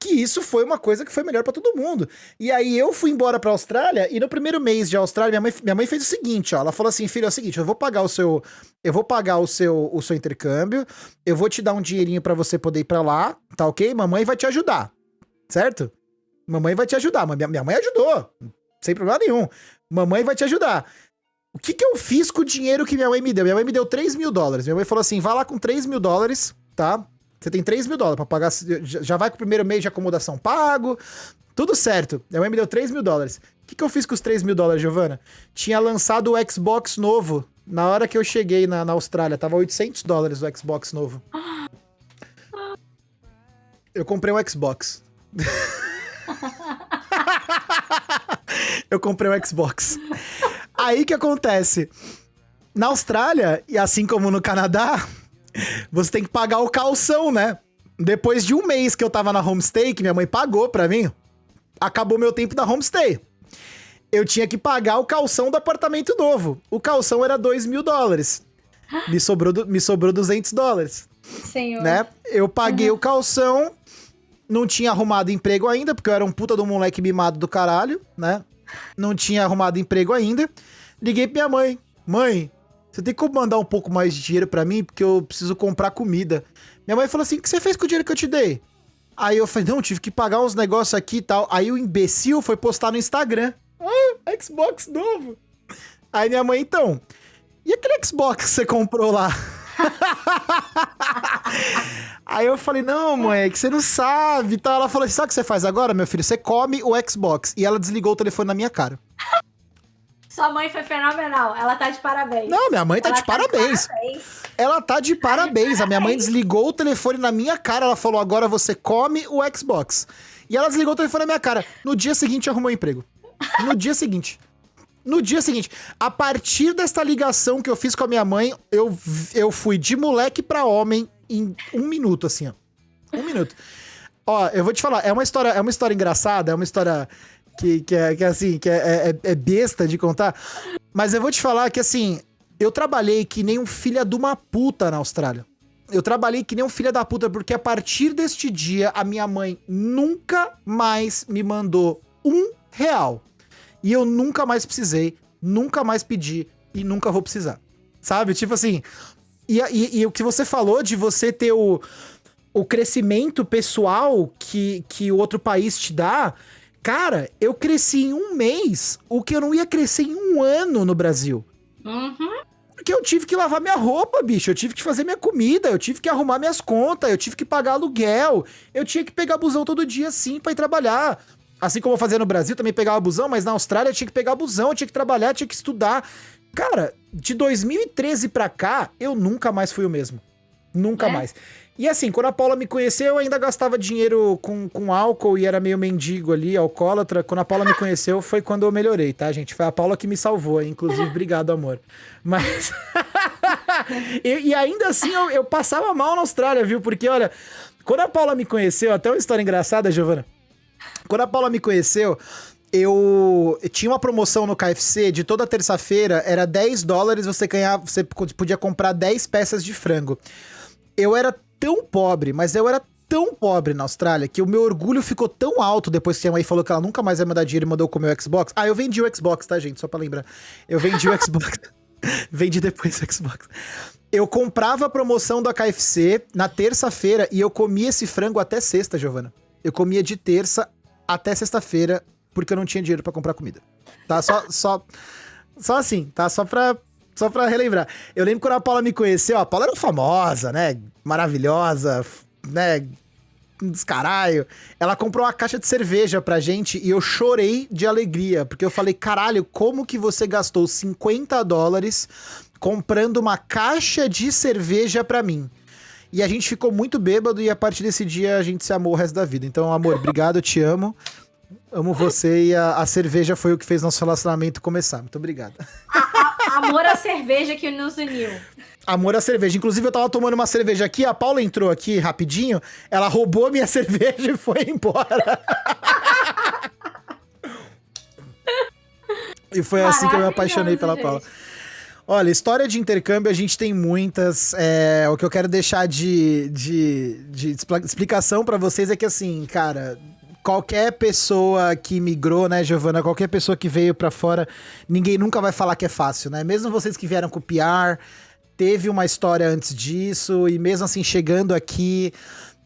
que isso foi uma coisa que foi melhor para todo mundo. E aí eu fui embora pra Austrália e no primeiro mês de Austrália, minha mãe, minha mãe fez o seguinte, ó, ela falou assim, filho, é o seguinte, eu vou pagar o seu eu vou pagar o seu o seu intercâmbio, eu vou te dar um dinheirinho para você poder ir para lá, tá OK? Mamãe vai te ajudar. Certo? Mamãe vai te ajudar. Minha, minha mãe ajudou, sem problema nenhum. Mamãe vai te ajudar. O que, que eu fiz com o dinheiro que minha mãe me deu? Minha mãe me deu 3 mil dólares. Minha mãe falou assim: vai lá com 3 mil dólares, tá? Você tem 3 mil dólares pra pagar. Já vai com o primeiro mês de acomodação pago. Tudo certo. Minha mãe me deu 3 mil dólares. O que, que eu fiz com os 3 mil dólares, Giovana? Tinha lançado o Xbox novo. Na hora que eu cheguei na, na Austrália, tava 800 dólares o Xbox novo. Eu comprei um Xbox. *laughs* eu comprei um Xbox. Aí que acontece? Na Austrália, e assim como no Canadá, você tem que pagar o calção, né? Depois de um mês que eu tava na homestay, que minha mãe pagou pra mim, acabou meu tempo da homestay. Eu tinha que pagar o calção do apartamento novo. O calção era 2 mil dólares. Me sobrou, me sobrou 200 dólares. Senhor. Né? Eu paguei uhum. o calção, não tinha arrumado emprego ainda, porque eu era um puta do moleque mimado do caralho, né? Não tinha arrumado emprego ainda. Liguei pra minha mãe. Mãe, você tem como mandar um pouco mais de dinheiro para mim? Porque eu preciso comprar comida. Minha mãe falou assim: o que você fez com o dinheiro que eu te dei? Aí eu falei: não, tive que pagar uns negócios aqui e tal. Aí o imbecil foi postar no Instagram: ah, Xbox novo. Aí minha mãe, então, e aquele Xbox que você comprou lá? *laughs* Aí eu falei, não, mãe, é que você não sabe. Então ela falou assim: sabe o que você faz agora, meu filho? Você come o Xbox. E ela desligou o telefone na minha cara. *laughs* Sua mãe foi fenomenal. Ela tá de parabéns. Não, minha mãe tá, de, tá parabéns. de parabéns. Ela tá de parabéns. A minha mãe desligou o telefone na minha cara. Ela falou: agora você come o Xbox. E ela desligou o telefone na minha cara. No dia seguinte, arrumou um emprego. No dia seguinte. No dia seguinte, a partir desta ligação que eu fiz com a minha mãe, eu, eu fui de moleque para homem em um minuto, assim, ó. Um minuto. Ó, eu vou te falar, é uma história, é uma história engraçada, é uma história que, que, é, que é assim, que é, é, é besta de contar. Mas eu vou te falar que assim, eu trabalhei que nem um filho de uma puta na Austrália. Eu trabalhei que nem um filho da puta, porque a partir deste dia, a minha mãe nunca mais me mandou um real. E eu nunca mais precisei, nunca mais pedi e nunca vou precisar. Sabe? Tipo assim. E, e, e o que você falou de você ter o, o crescimento pessoal que, que o outro país te dá, Cara, eu cresci em um mês o que eu não ia crescer em um ano no Brasil. Uhum. Porque eu tive que lavar minha roupa, bicho. Eu tive que fazer minha comida, eu tive que arrumar minhas contas, eu tive que pagar aluguel. Eu tinha que pegar busão todo dia, sim, pra ir trabalhar. Assim como eu fazia no Brasil, também pegava busão, mas na Austrália eu tinha que pegar busão, eu tinha que trabalhar, tinha que estudar. Cara, de 2013 pra cá, eu nunca mais fui o mesmo. Nunca é? mais. E assim, quando a Paula me conheceu, eu ainda gastava dinheiro com, com álcool e era meio mendigo ali, alcoólatra. Quando a Paula me conheceu, *laughs* foi quando eu melhorei, tá, gente? Foi a Paula que me salvou, inclusive, obrigado, amor. Mas. *laughs* e, e, ainda assim, eu, eu passava mal na Austrália, viu? Porque, olha, quando a Paula me conheceu, até uma história engraçada, Giovana. Quando a Paula me conheceu, eu, tinha uma promoção no KFC de toda terça-feira, era 10 dólares, você ganhava, você podia comprar 10 peças de frango. Eu era tão pobre, mas eu era tão pobre na Austrália que o meu orgulho ficou tão alto depois que a mãe falou que ela nunca mais ia me dar dinheiro e mandou comer o Xbox. Ah, eu vendi o Xbox, tá, gente? Só pra lembrar. Eu vendi o Xbox. *laughs* vendi depois o Xbox. Eu comprava a promoção da KFC na terça-feira e eu comia esse frango até sexta, Giovana. Eu comia de terça até sexta-feira porque eu não tinha dinheiro para comprar comida. Tá? Só, só, só assim, tá? Só pra, só pra relembrar. Eu lembro quando a Paula me conheceu, a Paula era famosa, né? Maravilhosa, né? Descaralho. Ela comprou uma caixa de cerveja pra gente e eu chorei de alegria, porque eu falei, caralho, como que você gastou 50 dólares comprando uma caixa de cerveja pra mim? E a gente ficou muito bêbado e a partir desse dia a gente se amou o resto da vida. Então, amor, obrigado, eu te amo. Amo você e a, a, cerveja foi o que fez nosso relacionamento começar. Muito obrigado. amor à cerveja que nos uniu. Amor à cerveja. Inclusive, eu tava tomando uma cerveja aqui, a Paula entrou aqui rapidinho, ela roubou minha *laughs* cerveja e foi embora. e foi assim que eu me apaixonei pela gente. Paula. Olha, história de intercâmbio a gente tem muitas. É, o que eu quero deixar de, de, de explicação para vocês é que, assim, cara, qualquer pessoa que migrou, né, Giovana? Qualquer pessoa que veio para fora, ninguém nunca vai falar que é fácil, né? Mesmo vocês que vieram copiar, teve uma história antes disso, e mesmo assim, chegando aqui,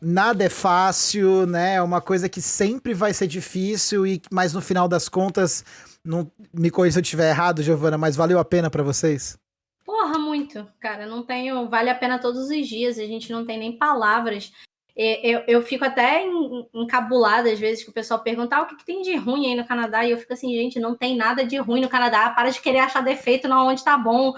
nada é fácil, né? É uma coisa que sempre vai ser difícil, e mas no final das contas, não me corrija se eu estiver errado, Giovana, mas valeu a pena para vocês? Porra, muito, cara. Não tenho. Vale a pena todos os dias. A gente não tem nem palavras eu, eu fico até encabulada às vezes que o pessoal pergunta ah, o que, que, tem de ruim aí no Canadá, e eu fico assim, gente, não tem nada de ruim no Canadá, para de querer achar defeito na onde tá bom.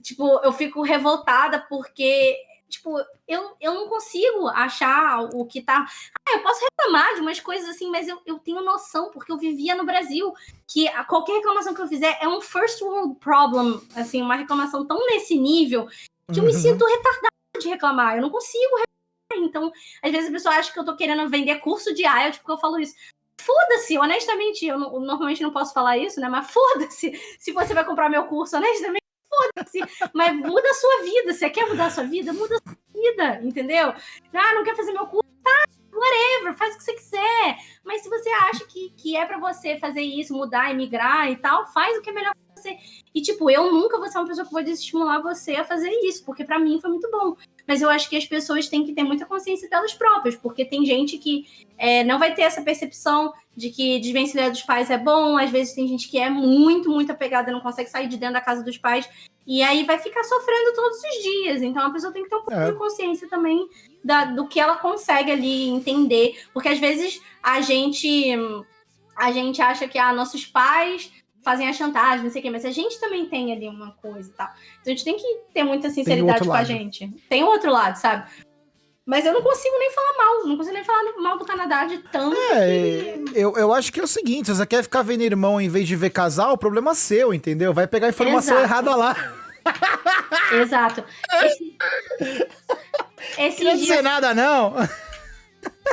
Tipo, eu fico revoltada porque, tipo, eu, eu não consigo achar o que tá. Ah, eu posso reclamar de umas coisas assim, mas eu, eu tenho noção, porque eu vivia no Brasil, que a, qualquer reclamação que eu fizer é um first world problem, assim, uma reclamação tão nesse nível que eu me uhum. sinto retardada de reclamar. Eu não consigo então, às vezes a pessoa acha que eu tô querendo vender curso de IELTS porque eu falo isso. Foda-se, honestamente, eu, não, eu normalmente não posso falar isso, né? Mas foda-se *laughs* se você vai comprar meu curso, honestamente, foda-se. Mas muda a sua vida. Você quer mudar a sua vida? Muda a sua vida, entendeu? Ah, não quer fazer meu curso? Tá, whatever, faz o que você quiser. Mas se você acha que, que é para você fazer isso, mudar, emigrar e tal, faz o que é melhor pra você. E, tipo, eu nunca vou ser uma pessoa que vou desestimular você a fazer isso, porque para mim foi muito bom mas eu acho que as pessoas têm que ter muita consciência delas próprias, porque tem gente que é, não vai ter essa percepção de que desvencilhar dos pais é bom, às vezes tem gente que é muito, muito apegada, não consegue sair de dentro da casa dos pais, e aí vai ficar sofrendo todos os dias. Então a pessoa tem que ter um pouco é. de consciência também da, do que ela consegue ali entender, porque às vezes a gente a gente acha que ah, nossos pais fazem a chantagem, não sei o quê, mas a gente também tem ali uma coisa e tal. Então a gente tem que ter muita sinceridade com a gente. Tem o outro lado, sabe? Mas eu não consigo nem falar mal, não consigo nem falar mal do Canadá de tanto. É, que... eu, eu acho que é o seguinte: se você quer ficar vendo irmão em vez de ver casal, o problema é seu, entendeu? Vai pegar informação Exato. errada lá. Exato. Esse, esse não dias... dizer nada, não.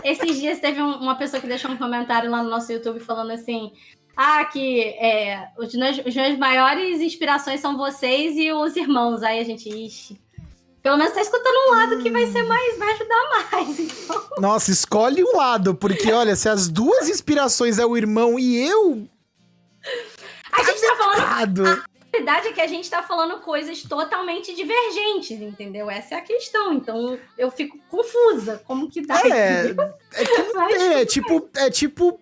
Esses dias teve um, uma pessoa que deixou um comentário lá no nosso YouTube falando assim: ah, que é, os, meus, os meus maiores inspirações são vocês e os irmãos. Aí a gente, ixi. Pelo menos tá escutando um lado que vai ser mais, vai ajudar mais. *laughs* Então... Nossa, escolhe um lado, porque olha, se as duas inspirações é o irmão e eu. A gente tá falando. A verdade é que a gente tá falando coisas totalmente divergentes, entendeu? Essa é a questão. Então eu fico confusa. Como que dá? É, é, que *laughs* não tem, é tipo, é tipo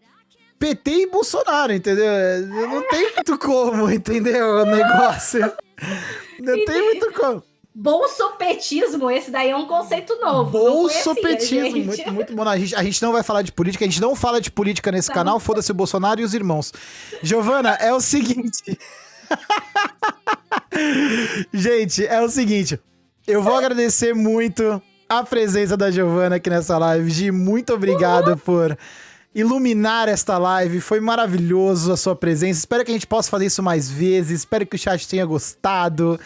PT e Bolsonaro, entendeu? Não tem muito como, entendeu? O negócio. Não tem muito como. Bolsopetismo, esse daí é um conceito novo. Bolsopetismo, muito, muito bom. A gente, a gente não vai falar de política, a gente não fala de política nesse tá canal, foda-se o Bolsonaro e os irmãos. Giovana, é o seguinte. *laughs* gente, é o seguinte. Eu vou agradecer muito a presença da Giovana aqui nessa live. Gi, muito obrigado Uhul. por iluminar esta live. Foi maravilhoso a sua presença. Espero que a gente possa fazer isso mais vezes. Espero que o chat tenha gostado.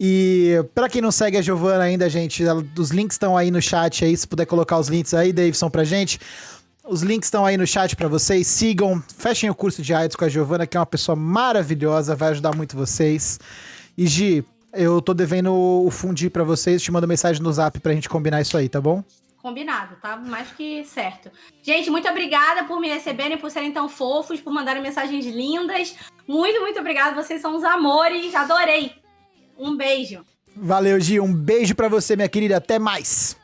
E para quem não segue a Giovana ainda, gente, os links estão aí no chat aí, se puder colocar os links aí, Davidson, pra gente. Os links estão aí no chat para vocês. Sigam, fechem o curso de AIDS com a Giovana, que é uma pessoa maravilhosa, vai ajudar muito vocês. E Gi, eu tô devendo o fundi para vocês, te mando mensagem no Zap pra gente combinar isso aí, tá bom? Combinado, tá mais que certo. Gente, muito obrigada por me receberem, por serem tão fofos, por mandarem mensagens lindas. Muito, muito obrigada. Vocês são os amores. Adorei. Um beijo. Valeu, Gi. Um beijo para você, minha querida. Até mais.